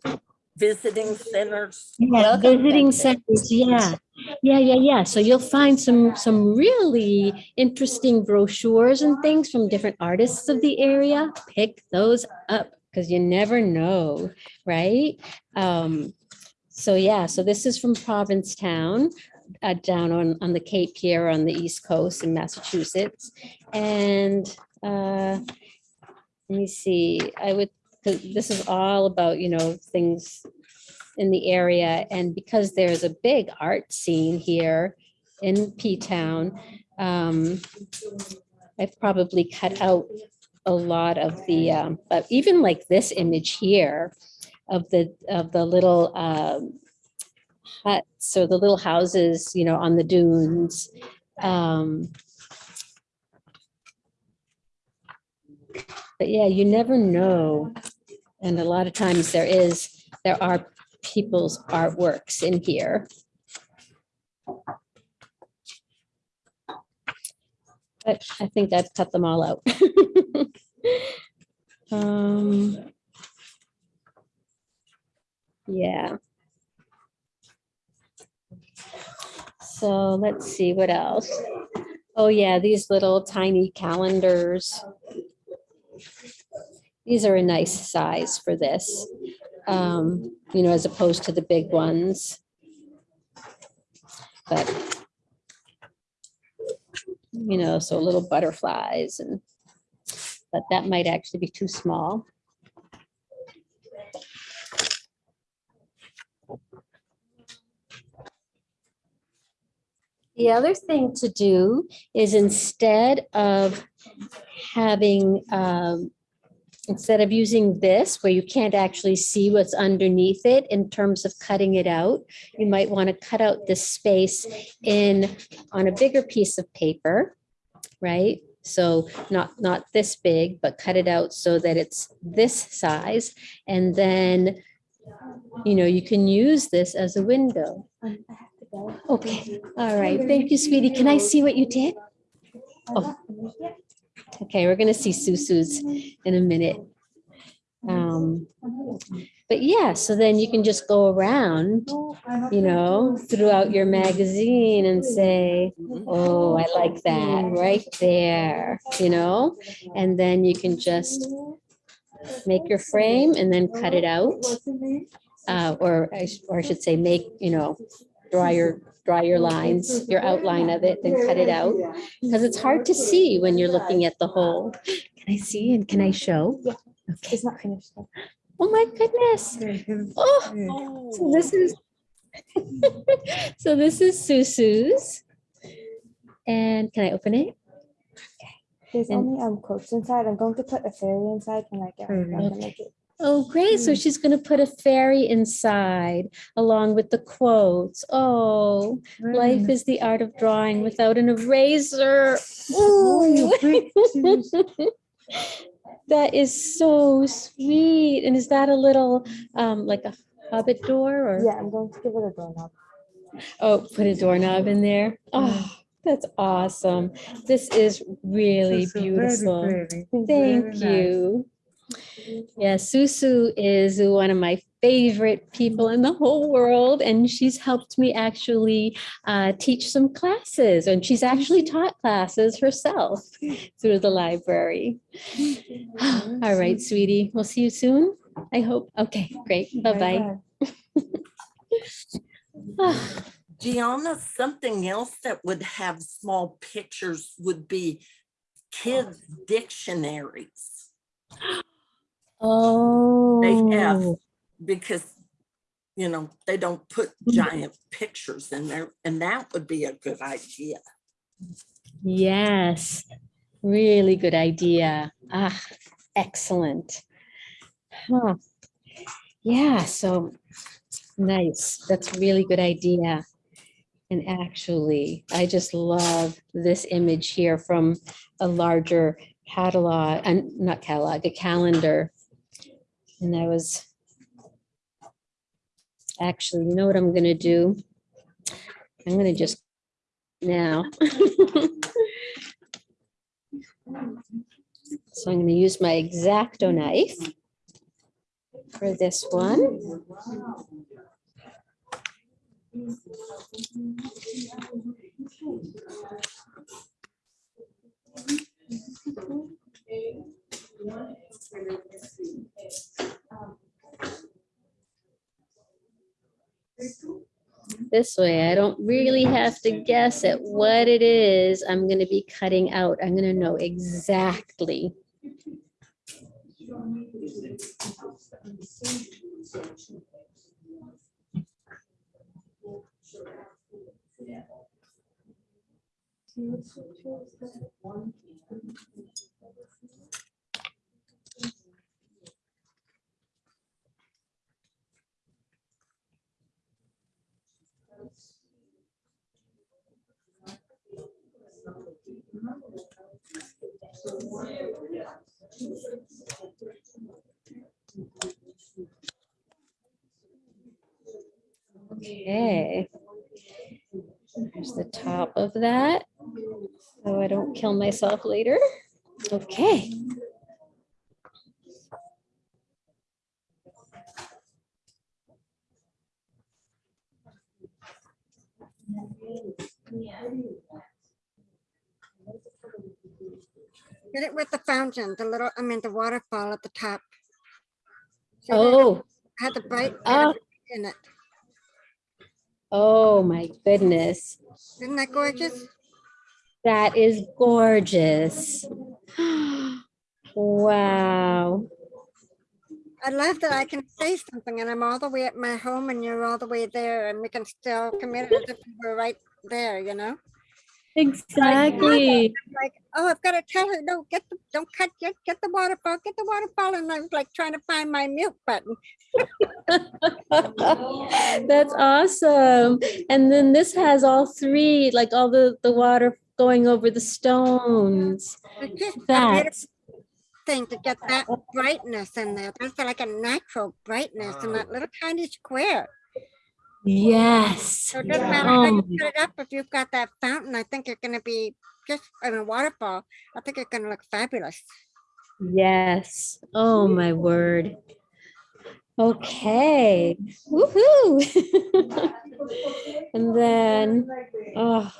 visiting centers. Yeah, visiting centers, yeah. Yeah, yeah, yeah. So you'll find some, some really interesting brochures and things from different artists of the area. Pick those up because you never know, right? Um, so yeah, so this is from Provincetown, uh, down on, on the Cape here on the East Coast in Massachusetts. And, uh, let me see, I would, this is all about, you know, things in the area. And because there's a big art scene here in P-Town, um, I've probably cut out a lot of the, um, but even like this image here of the, of the little um, huts or the little houses, you know, on the dunes. Um, But yeah, you never know. And a lot of times there is, there are people's artworks in here. But I think I've cut them all out. Um, Yeah. So let's see what else. Oh yeah, these little tiny calendars. These are a nice size for this, um, you know, as opposed to the big ones. But, you know, so little butterflies and, but that might actually be too small. The other thing to do is instead of having um, instead of using this where you can't actually see what's underneath it in terms of cutting it out, you might want to cut out this space in on a bigger piece of paper, right? So not, not this big, but cut it out so that it's this size. And then, you know, you can use this as a window. Okay, all right. Thank you, sweetie. Can I see what you did? Oh. Okay, we're gonna see Susu's in a minute. Um, but yeah, so then you can just go around, you know, throughout your magazine and say, oh, I like that right there, you know? And then you can just make your frame and then cut it out. Uh, or I, or I should say, make, you know, draw your, draw your lines, your outline of it, then cut it out. Because it's hard to see when you're looking at the whole. Can I see and can I show? Okay. It's not finished. though. Oh my goodness. Oh, so this is, so this is Susu's. And can I open it? Okay. There's And- only um quotes inside. I'm going to put a fairy inside and like yeah, I'm gonna Okay. Oh, great. So mm. she's going to put a fairy inside along with the quotes. Oh, life mm. is the art of drawing without an eraser. Oh, Ooh. That is so sweet. And is that a little, um, like a hobbit door or? Yeah, I'm going to give it a doorknob. Oh, put a doorknob in there. Mm. Oh, that's awesome. This is really beautiful. Thank you. Yeah, Susu is one of my favorite people in the whole world, and she's helped me actually uh, teach some classes, and she's actually taught classes herself through the library. All right, sweetie, we'll see you soon. I hope. Okay, great. Bye-bye. Gianna, something else that would have small pictures would be kids dictionaries. Oh. They have, because, you know, they don't put Mm-hmm. giant pictures in there and that would be a good idea. Yes, really good idea. Ah, excellent. Huh. Yeah, so nice. That's really good idea. And actually, I just love this image here from a larger catalog, and not catalog, a calendar. And I was actually, you know what I'm gonna do? I'm gonna just now. So I'm going to use my X-Acto knife for this one. This way, I don't really have to guess at what it is I'm going to be cutting out. I'm going to know exactly. Okay. There's the top of that. So I don't kill myself later. Okay. Get it with the fountain, the little, I mean, the waterfall at the top. That? Oh, Had the bright of it in it. oh my goodness. Isn't that gorgeous? That is gorgeous. Wow. I love that I can say something and I'm all the way at my home and you're all the way there and we can still commit it if we were right there, you know? Exactly. Like, oh, I've got to tell her, no, get the, don't cut, get, get the waterfall, get the waterfall. And I was like trying to find my mute button. That's awesome. And then this has all three, like all the, the water going over the stones. It's just a That's, thing to get that brightness in there. There's like a natural brightness in that little tiny square. Yes. So it doesn't matter how you um, put it up, if you've got that fountain, I think you're gonna be just, I mean, waterfall, I think it's gonna look fabulous. yes. Oh, my word. Okay. Woohoo. And then, oh,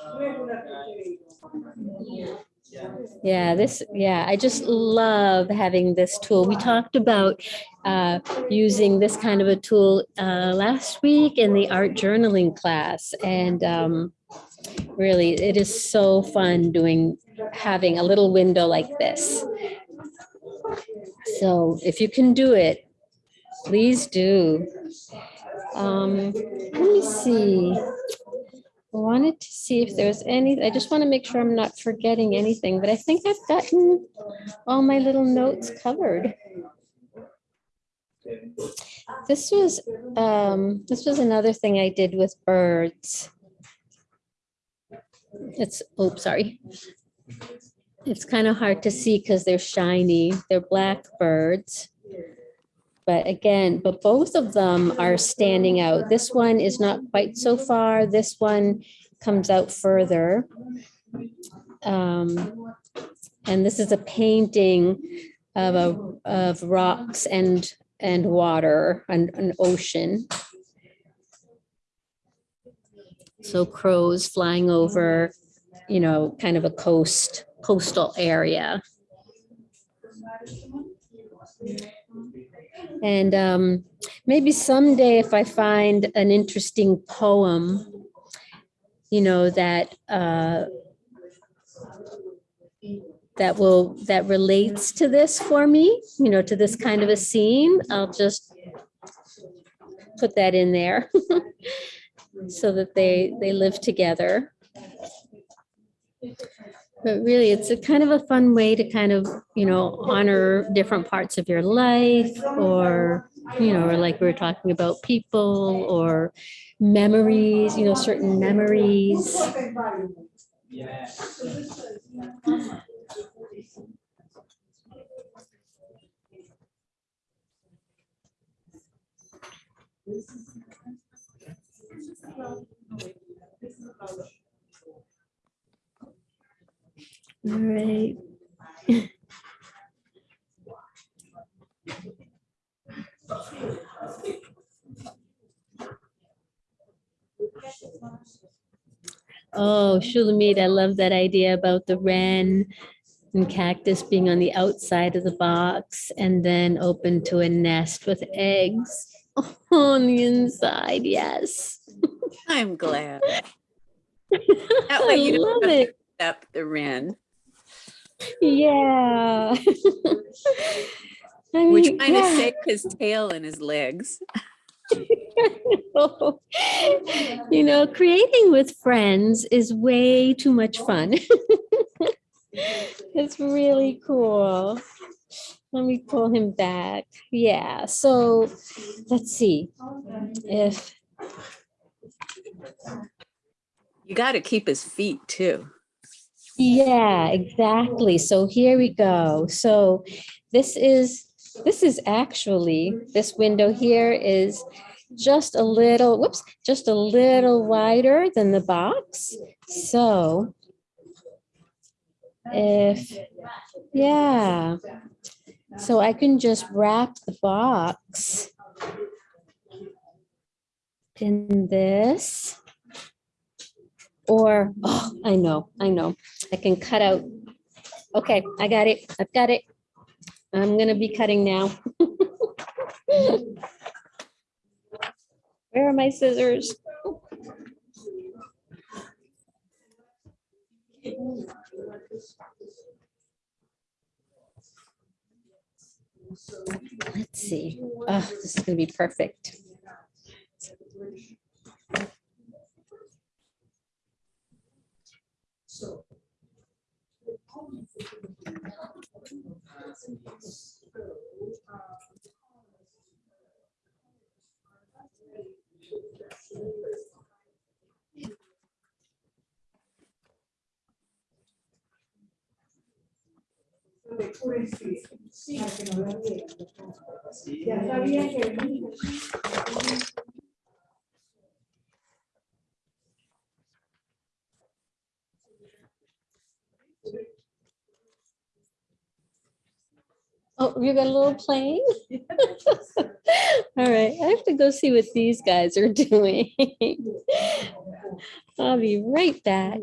Yeah, this, yeah, I just love having this tool. We talked about uh, using this kind of a tool uh, last week in the art journaling class. And um, really, it is so fun doing, having a little window like this. So if you can do it, please do. Um, Let me see. Wanted to see if there's any, I just want to make sure I'm not forgetting anything, but I think I've gotten all my little notes covered. This was, um, this was another thing I did with birds. It's, oops, sorry. It's kind of hard to see because they're shiny. They're black birds. But again, but both of them are standing out. This one is not quite so far. This one comes out further. Um, And this is a painting of a, of rocks and, and water, and an ocean. So crows flying over, you know, kind of a coast, coastal area. And um, maybe someday if I find an interesting poem, you know, that uh, that will, that relates to this for me, you know, to this kind of a scene, I'll just put that in there so that they, they live together. But really, it's a kind of a fun way to kind of, you know, honor different parts of your life or, you know, or like we were talking about people or memories, you know, certain memories. All right. Oh, Shulamit, I love that idea about the wren and cactus being on the outside of the box and then open to a nest with eggs on the inside. Yes. I'm glad. That I way you don't love have to it. Up the wren. Yeah. I We're mean, trying to yeah. save his tail and his legs. You know, creating with friends is way too much fun. It's really cool. Let me pull him back. Yeah, so let's see if, You got to keep his feet too. Yeah, exactly. So here we go. So this is, this is actually, this window here is just a little, whoops, just a little wider than the box. So if, yeah, so I can just wrap the box in this. Or, oh, I know, I know, I can cut out. Okay, I got it, I've got it. I'm gonna be cutting now. Where are my scissors? Let's see. Oh, this is gonna be perfect. La vieran. Ya sabía que you got a little plane? All right, I have to go see what these guys are doing. I'll be right back.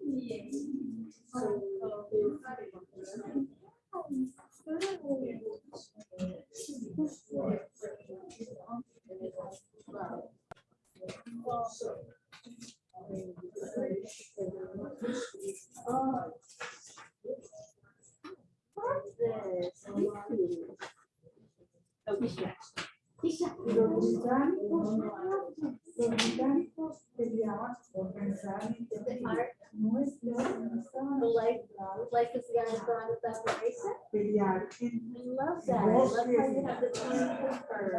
Y los británicos,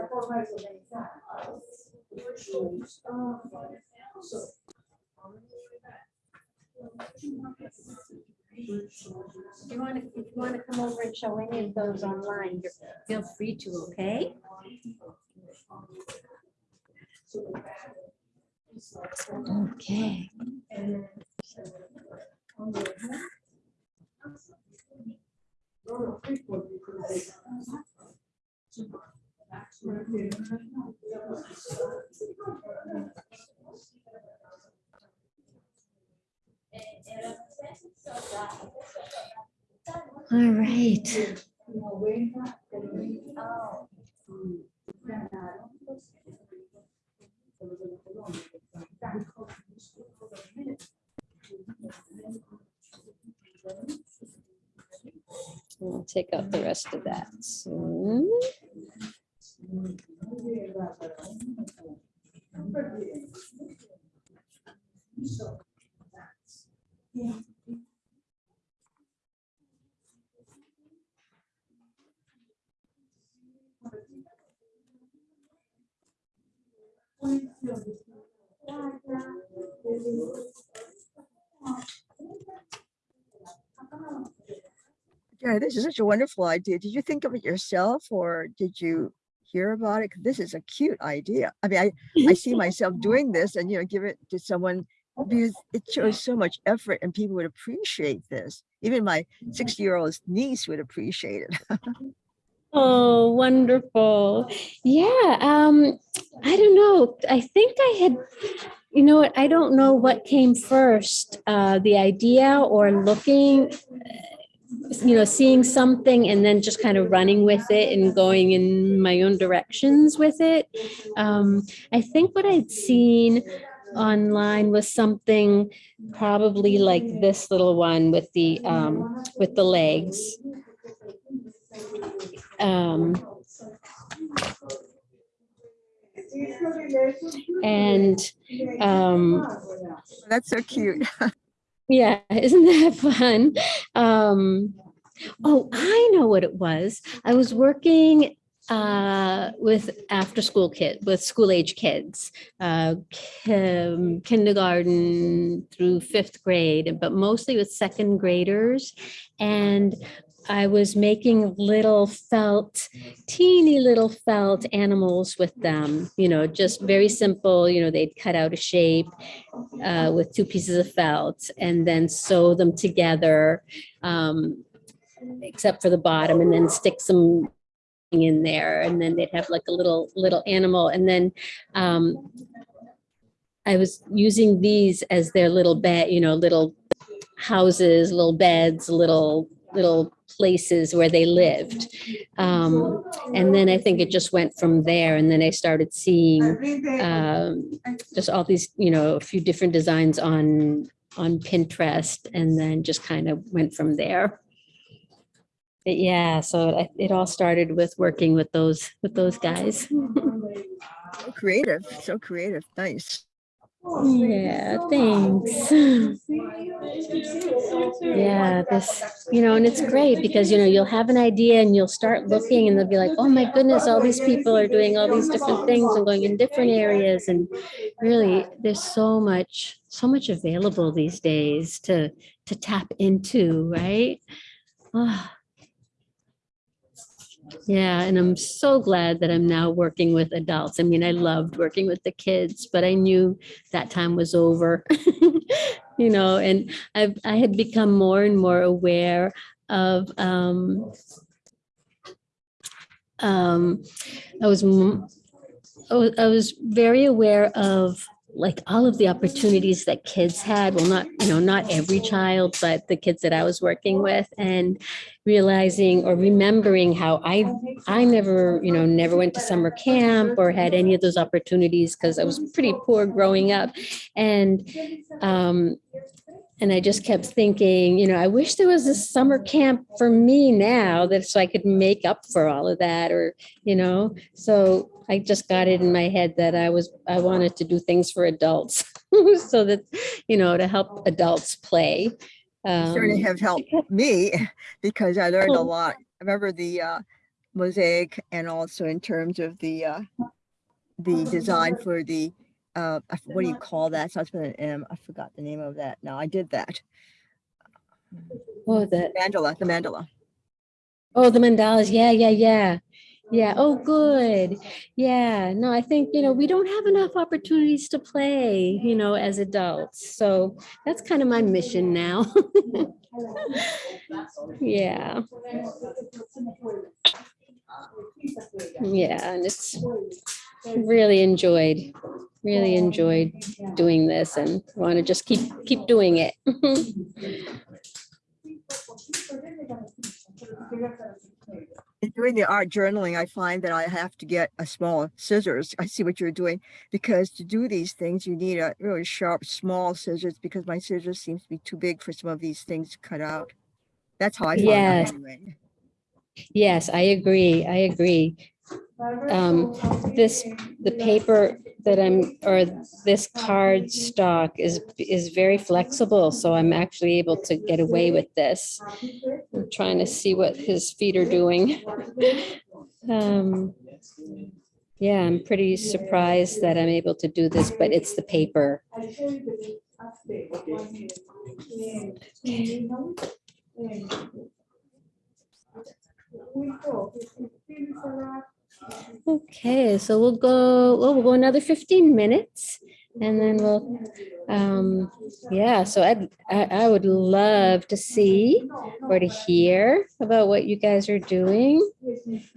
forma de organizar. If you want to, if you want to come over and show any of those online, feel free to, okay? Okay. All right. We'll take out the rest of that soon. Yeah, this is such a wonderful idea. Did you think of it yourself or did you hear about it? This is a cute idea. I mean, I, I see myself doing this and, you know, give it to someone because it shows so much effort and people would appreciate this. Even my 60 year old niece would appreciate it. Oh, wonderful. Yeah, um, I don't know. I think I had, you know what, I don't know what came first, uh, the idea or looking, you know, seeing something and then just kind of running with it and going in my own directions with it. Um, I think what I'd seen online was something probably like this little one with the, um, with the legs. Um, and um, That's so cute. yeah, isn't that fun? Um, oh, I know what it was. I was working uh, with after school kids, with school age kids, uh, kin- kindergarten through fifth grade, but mostly with second graders. And I was making little felt, teeny little felt animals with them, you know, just very simple, you know, they'd cut out a shape uh, with two pieces of felt and then sew them together, um, except for the bottom, and then stick some in there, and then they'd have like a little, little animal, and then um, I was using these as their little bed, you know, little houses, little beds, little, little places where they lived. Um, and then I think it just went from there. And then I started seeing um, just all these, you know, a few different designs on, on Pinterest and then just kind of went from there. But yeah, so it, it all started with working with those, with those guys. So creative, so creative, nice. Yeah, thanks. Yeah, this, you know, and it's great because, you know, you'll have an idea and you'll start looking and they'll be like, oh my goodness, all these people are doing all these different things and going in different areas. And really, there's so much, so much available these days to, to tap into, right? Ah. Yeah, and I'm so glad that I'm now working with adults. I mean, I loved working with the kids, but I knew that time was over. You know, and I've, I had become more and more aware of, um, um, I was, was, I was very aware of like all of the opportunities that kids had. Well, not, you know, not every child, but the kids that I was working with and realizing or remembering how I, I never, you know, never went to summer camp or had any of those opportunities because I was pretty poor growing up. And, um, and I just kept thinking, you know, I wish there was a summer camp for me now that so I could make up for all of that or, you know, so I just got it in my head that I was, I wanted to do things for adults. So that, you know, to help adults play. Certainly Um, have helped me because I learned a Oh. lot. I remember the uh, mosaic and also in terms of the uh, the design for the uh, what do you call that? Starts with an M. I forgot the name of that. No, I did that. Oh, the, Mandala, the mandala. oh, the mandalas. Yeah, yeah, yeah. Yeah. Oh, good. Yeah. No, I think, you know, we don't have enough opportunities to play, you know, as adults. So that's kind of my mission now. Yeah. Yeah, and it's really enjoyed, really enjoyed doing this and want to just keep, keep doing it. In doing the art journaling, I find that I have to get a small scissors. I see what you're doing because to do these things, you need a really sharp, small scissors because my scissors seems to be too big for some of these things to cut out. That's how I find Yes. Yes, I agree. I agree. Um, this, the paper that I'm, or this card stock is, is very flexible, so I'm actually able to get away with this. I'm trying to see what his feet are doing. Um, yeah, I'm pretty surprised that I'm able to do this, but it's the paper. Okay, so we'll go, well, we'll go another 15 minutes and then we'll, um, yeah, so I'd, I, I would love to see or to hear about what you guys are doing.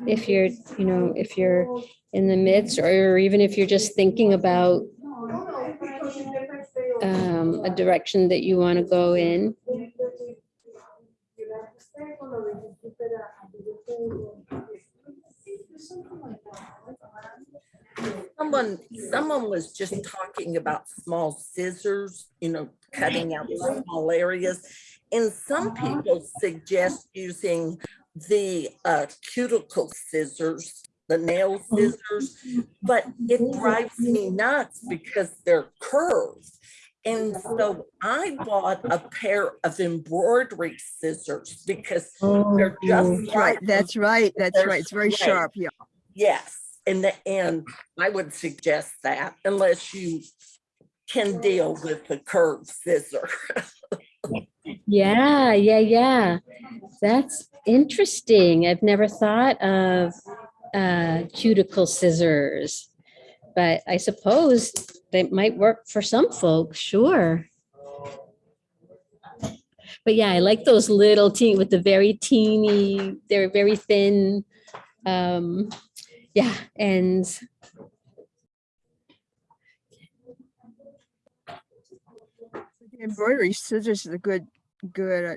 If you're, you know, if you're in the midst or even if you're just thinking about um, a direction that you want to go in. Someone, someone was just talking about small scissors, you know, cutting out small areas. And some people suggest using the uh, cuticle scissors, the nail scissors, but it drives me nuts because they're curved. And so I bought a pair of embroidery scissors because they're just right, that's right, that's right. It's very straight. sharp, yeah. Yes, and the, end, I would suggest that unless you can deal with the curved scissor. Yeah, yeah, yeah. That's interesting. I've never thought of uh, cuticle scissors. But I suppose they might work for some folks, sure. But yeah, I like those little teen with the very teeny, they're very thin. Um, yeah, and embroidery scissors is a good good uh,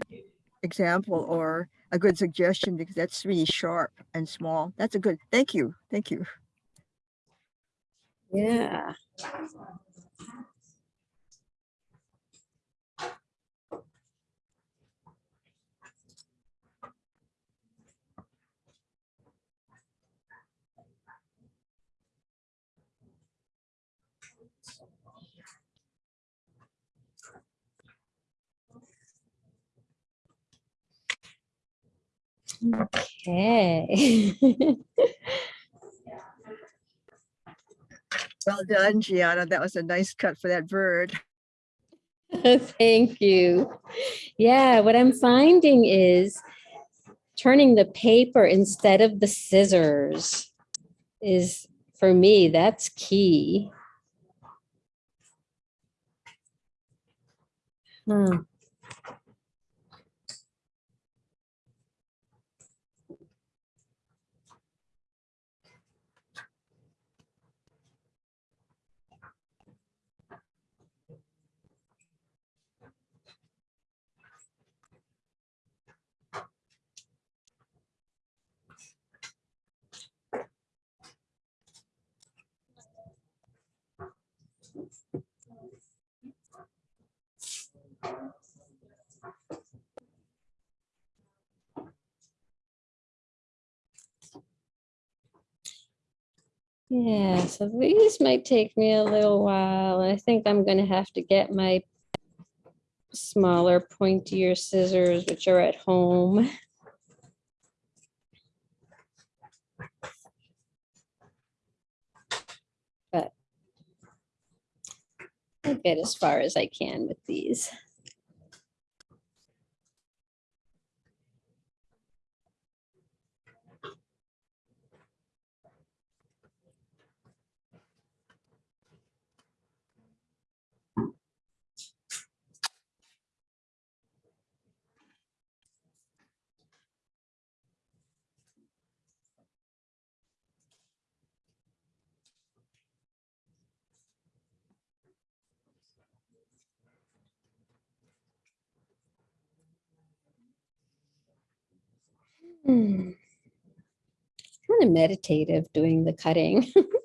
example or a good suggestion because that's really sharp and small. That's a good, thank you, thank you. Yeah. Okay. Well done, Gianna. That was a nice cut for that bird. Thank you. Yeah, what I'm finding is turning the paper instead of the scissors is, for me, that's key. Hmm. Yeah, so these might take me a little while. I think I'm gonna have to get my smaller pointier scissors, which are at home. get as far as I can with these. Hmm. Kind of meditative doing the cutting.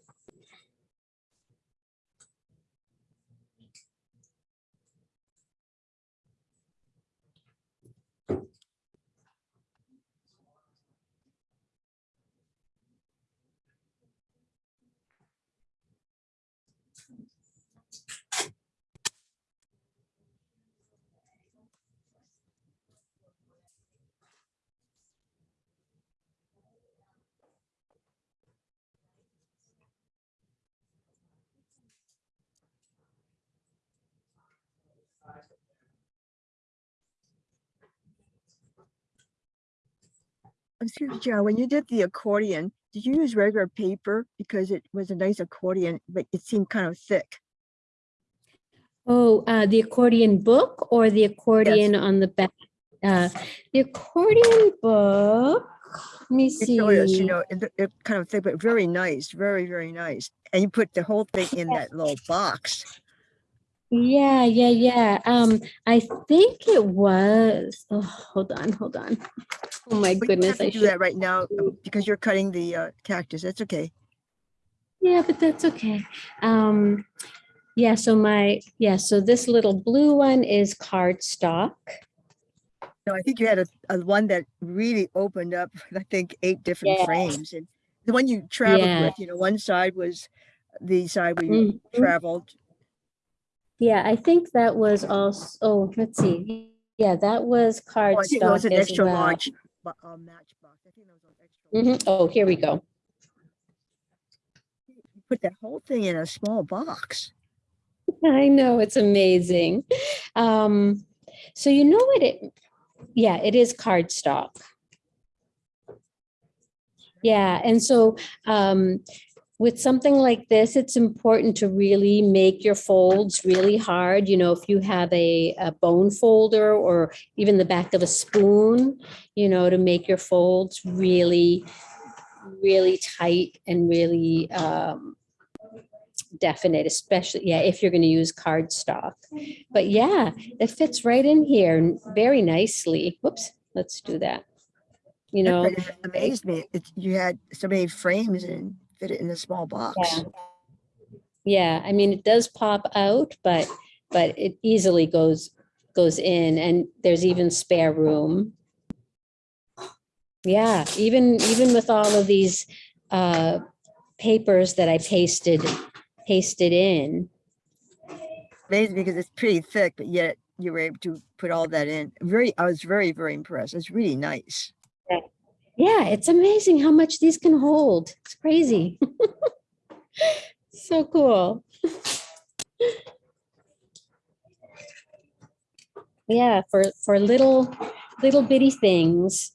Excuse me, John, when you did the accordion, did you use regular paper? Because it was a nice accordion, but it seemed kind of thick. Oh, uh, the accordion book or the accordion on the back? Uh, the accordion book, let me see. us, you know, it, it kind of thick, but very nice, very, very nice. And you put the whole thing in that little box. Yeah, yeah, yeah. Um, I think it was, oh, hold on, hold on. Oh my But goodness, I do should, that right now um, because you're cutting the uh, cactus. That's okay. yeah, but that's okay. Um, yeah, so my, yeah, so this little blue one is cardstock. No, I think you had a, a one that really opened up, I think, eight different Yeah. frames. And the one you traveled Yeah. with, you know, one side was the side we you Mhm. traveled. Yeah, I think that was also, oh, let's see. Yeah, that was Oh, I think it was cardstock an as extra well. large bu- uh, matchbox. I think that was an extra. large. Mhm. Oh, here we go. You Put that whole thing in a small box. I know, it's amazing. Um, so you know what it, yeah, it is cardstock. Yeah, and so um, with something like this, it's important to really make your folds really hard. You know, if you have a, a bone folder or even the back of a spoon, you know, to make your folds really, really tight and really um, definite, especially, yeah, if you're going to use cardstock. But yeah, it fits right in here very nicely. Whoops, let's do that. You know, is- Amazed me. It, you had so many frames and fit it in a small box. Yeah. yeah, I mean, it does pop out, but, but it easily goes, goes in and there's even spare room. Yeah, even, even with all of these uh, papers that I pasted, pasted in. Amazed me because it's pretty thick, but yet you were able to put all that in. Very, I was very, very impressed. It's really nice. Yeah, it's amazing how much these can hold. It's crazy. So cool. Yeah, for, for little, little bitty things.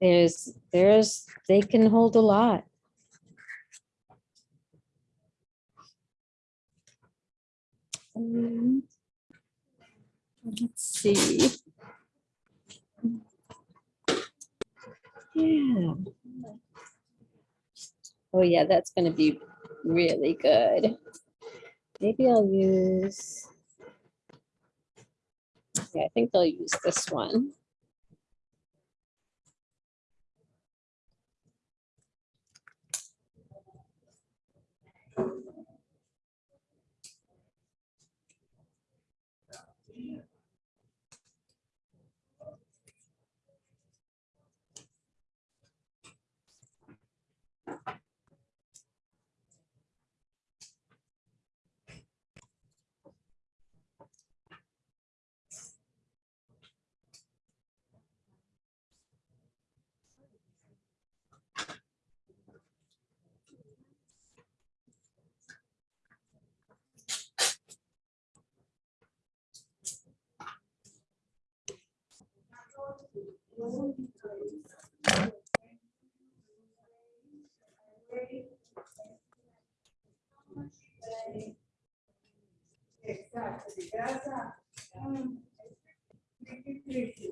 There's, there's, they can hold a lot. Um, Let's see. Yeah. Oh, yeah, that's gonna be really good. Maybe I'll use. Yeah, I think I'll use this one.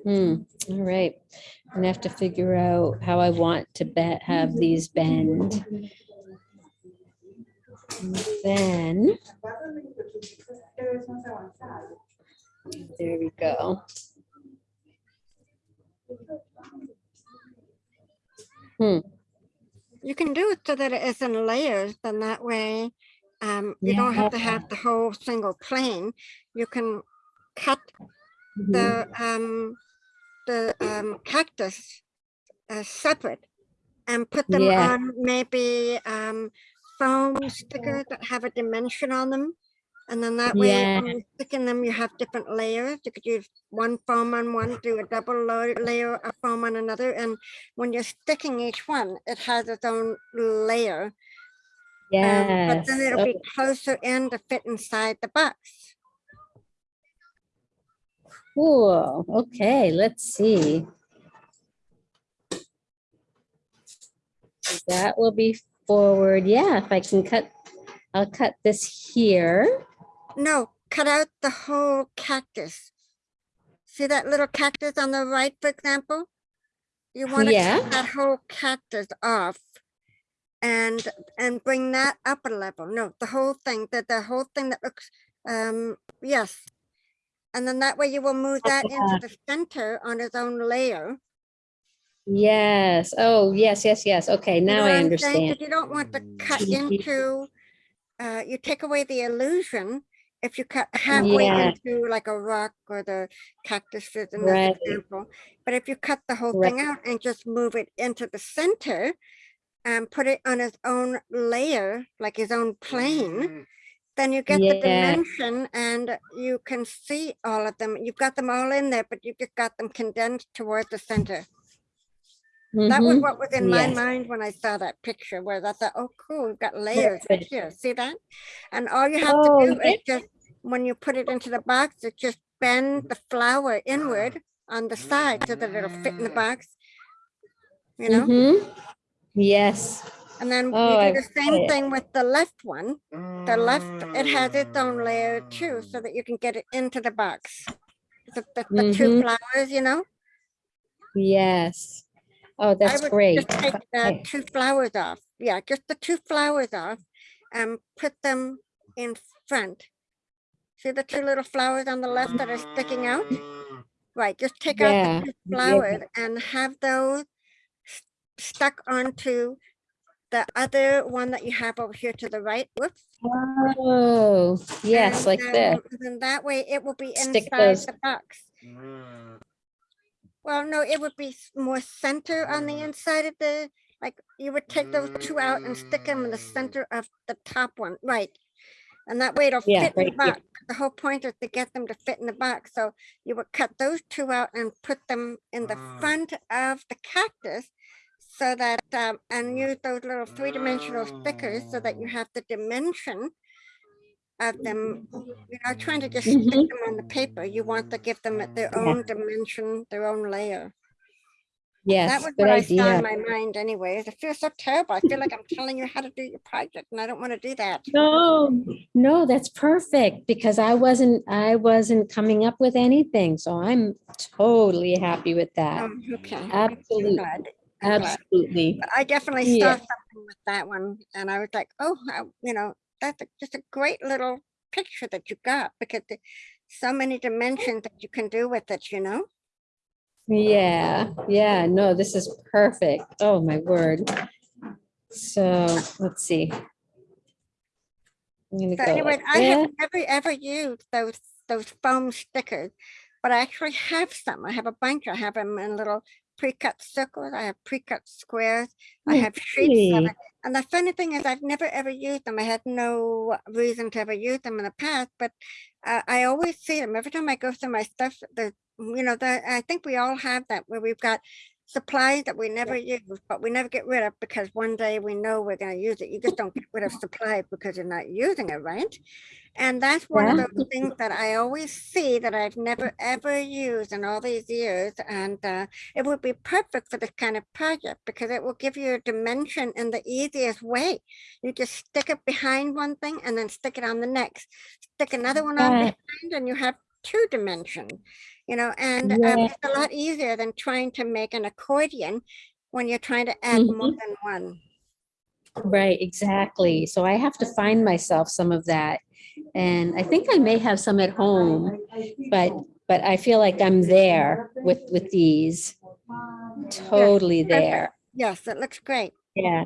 Hmm, all right. I'm gonna have to figure out how I want to bet, have these bend. And Then, there we go. You can do it so that it is in layers, then that way um, you don't have to have the whole single plane. You can cut Mhm. the um, the um, cactus uh, separate and put them Yeah. on maybe um, foam stickers that have a dimension on them. And then that way, Yeah. when you stick in them, you have different layers. You could use one foam on one, do a double layer of foam on another. And when you're sticking each one, it has its own layer. um, But then it'll be oh, closer in to fit inside the box. Cool. Okay, let's see. That will be forward. Yeah, if I can cut, I'll cut this here. No, cut out the whole cactus. See that little cactus on the right, for example? You want to Yeah. cut that whole cactus off and and bring that up a level. No, the whole thing, that the whole thing that looks, um, yes. And then that way you will move that into the center on its own layer. Yes. Oh, yes, yes, yes. Okay, You know now I understand. you don't want to cut Mhm. into, uh, you take away the illusion if you cut halfway Yeah. into like a rock or the cactuses in this Right. example. But if you cut the whole thing out and just move it into the center and put it on its own layer, like his own plane, mm-hmm. then you get the dimension and you can see all of them. You've got them all in there, but you just got them condensed towards the center. That was Mhm. what was in my Yes. mind when I saw that picture, where I thought, oh, cool, we've got layers Perfect. here. See that? And all you have Oh, to do is just, when you put it into the box, it's just bend the flower inward on the side so that it'll fit in the box. You know, Mhm. Yes. and then Oh, you do the same it. thing with the left one. The left, it has its own layer too, so that you can get it into the box. The, the, the two Mhm. flowers, you know? Yes. Oh, I that's would great. Just take the Okay. two flowers off. Yeah, just the two flowers off and put them in front. See the two little flowers on the left that are sticking out? Right, just take out the two yeah. flowers and have those s- stuck onto the other one that you have over here to the right. Whoops. Oh, yes, And, like this. um, Then that way it will be Stick inside those- the box. Well, no, it would be more center on Mm. the inside of the, like, you would take those two out and stick them in the center of the top one, right? And that way it'll Yeah, fit in the right here. box. The whole point is to get them to fit in the box. So you would cut those two out and put them in the front of the cactus. So that, um, and use those little three-dimensional stickers so that you have the dimension of them. You're not trying to just stick Mhm. them on the paper. You want to give them their own dimension, their own layer. That Yes, was good what I saw in my mind anyways. I feel so terrible. I feel like I'm telling you how to do your project and I don't want to do that. No, no, that's perfect because I wasn't, I wasn't coming up with anything. So I'm totally happy with that. Um, okay. Absolutely. I'm absolutely. But I definitely saw Yeah. something with that one and I was like, oh, I- you know, that's a- just a great little picture that you got because the- so many dimensions that you can do with it, you know? Yeah, yeah, no, this is perfect. Oh, my word. So let's see. I'm gonna So go anyway, I have never ever used those those foam stickers, but I actually have some. I have a bunch. I have them in little pre-cut circles. I have pre-cut squares. I have sheets of it. And the funny thing is, I've never ever used them. I had no reason to ever use them in the past, but uh, I always see them every time I go through my stuff. The you know, the I think we all have that where we've got supplies that we never use, but we never get rid of because one day we know we're going to use it. You just don't get rid of supplies because you're not using it, right? And that's one of Yeah. those things that I always see that I've never ever used in all these years. And uh, it would be perfect for this kind of project because it will give you a dimension in the easiest way. You just stick it behind one thing and then stick it on the next. Stick another one on Yeah. behind and you have two dimension, you know, and um, it's a lot easier than trying to make an accordion when you're trying to add more Mhm. than one. Right, exactly. So I have to find myself some of that. And I think I may have some at home, but, but I feel like I'm there with, with these. Totally there. Yes, it looks great. Yeah.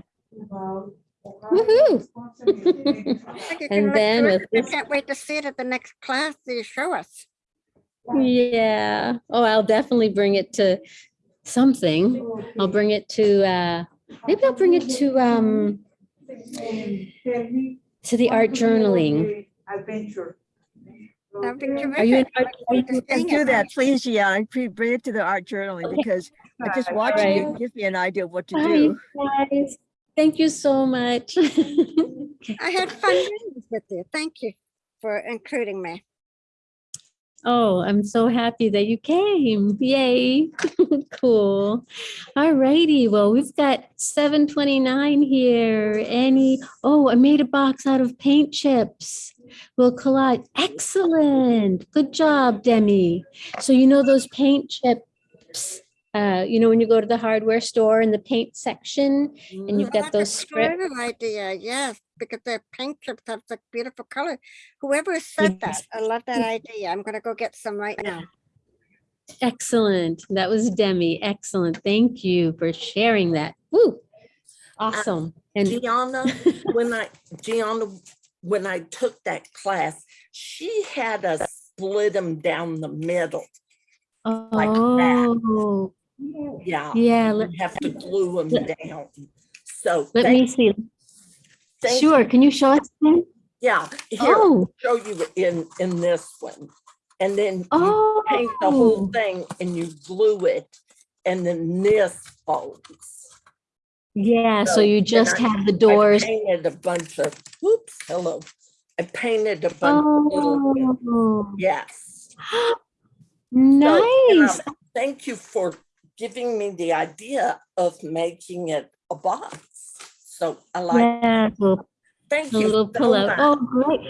Woohoo. I think it can And then. I can't wait to see it at the next class that you show us. Yeah. Oh, I'll definitely bring it to something. I'll bring it to, uh, maybe I'll bring it to, um, to the art journaling. Adventure. That'd Are you, terrific. are are you Just do that, please, Gianna. Pre- Bring it to the art journaling because I just watching it Right. gives me an idea of what to Hi, do. guys. Thank you so much. I had fun with you. Thank you for including me. Oh, I'm so happy that you came. Yay. Cool. All righty. Well, we've got 729 here. Any, oh, I made a box out of paint chips. We'll collage. Excellent. Good job, Demi. So you know those paint chips, uh, you know, when you go to the hardware store in the paint section and you've Oh, got those strips. clever Idea, yes, because the paint chips have such beautiful color. Whoever said that, I love that idea. I'm gonna go get some right now. Excellent. That was Demi. Excellent. Thank you for sharing that. Woo. Awesome. And Gianna, when I, Gianna, when I took that class, she had us split them down the middle. like that. oh, Yeah. yeah, let, You have to glue them down. So let me see. Sure. Can you show us? again? Yeah, here, Oh, show you in, in this one. And then you paint the whole oh, thing and you glue it and then this folds. yeah. So So you then just I- have the I doors. painted a bunch of, oops, hello. I painted a bunch of little, Oh, yes. So, nice. um, Thank you for giving me the idea of making it a box. So I like, Yeah, well, thank a you little so pull. Oh, great.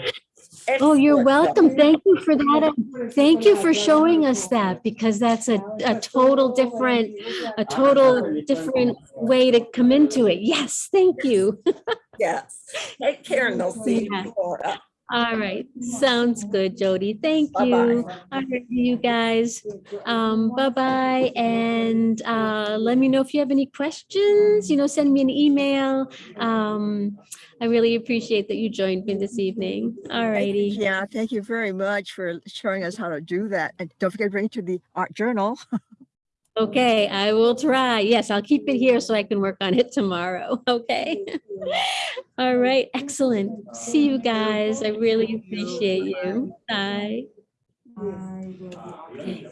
Oh, you're welcome. Thank you for that. Thank you for showing us that because that's a, a total different, a total different way to come into it. Yes, thank you. Yes. Take care and I'll see you Yeah. All right, sounds good, Jody. Thank Bye-bye. you. All right, you guys. Um, bye-bye, and uh, let me know if you have any questions, you know, send me an email. Um, I really appreciate that you joined me this evening. All righty. Yeah, thank you very much for showing us how to do that. And don't forget to bring it to the art journal. Okay, I will try. Yes, I'll keep it here so I can work on it tomorrow. Okay. All right, excellent. See you guys. I really appreciate you. Bye. Okay.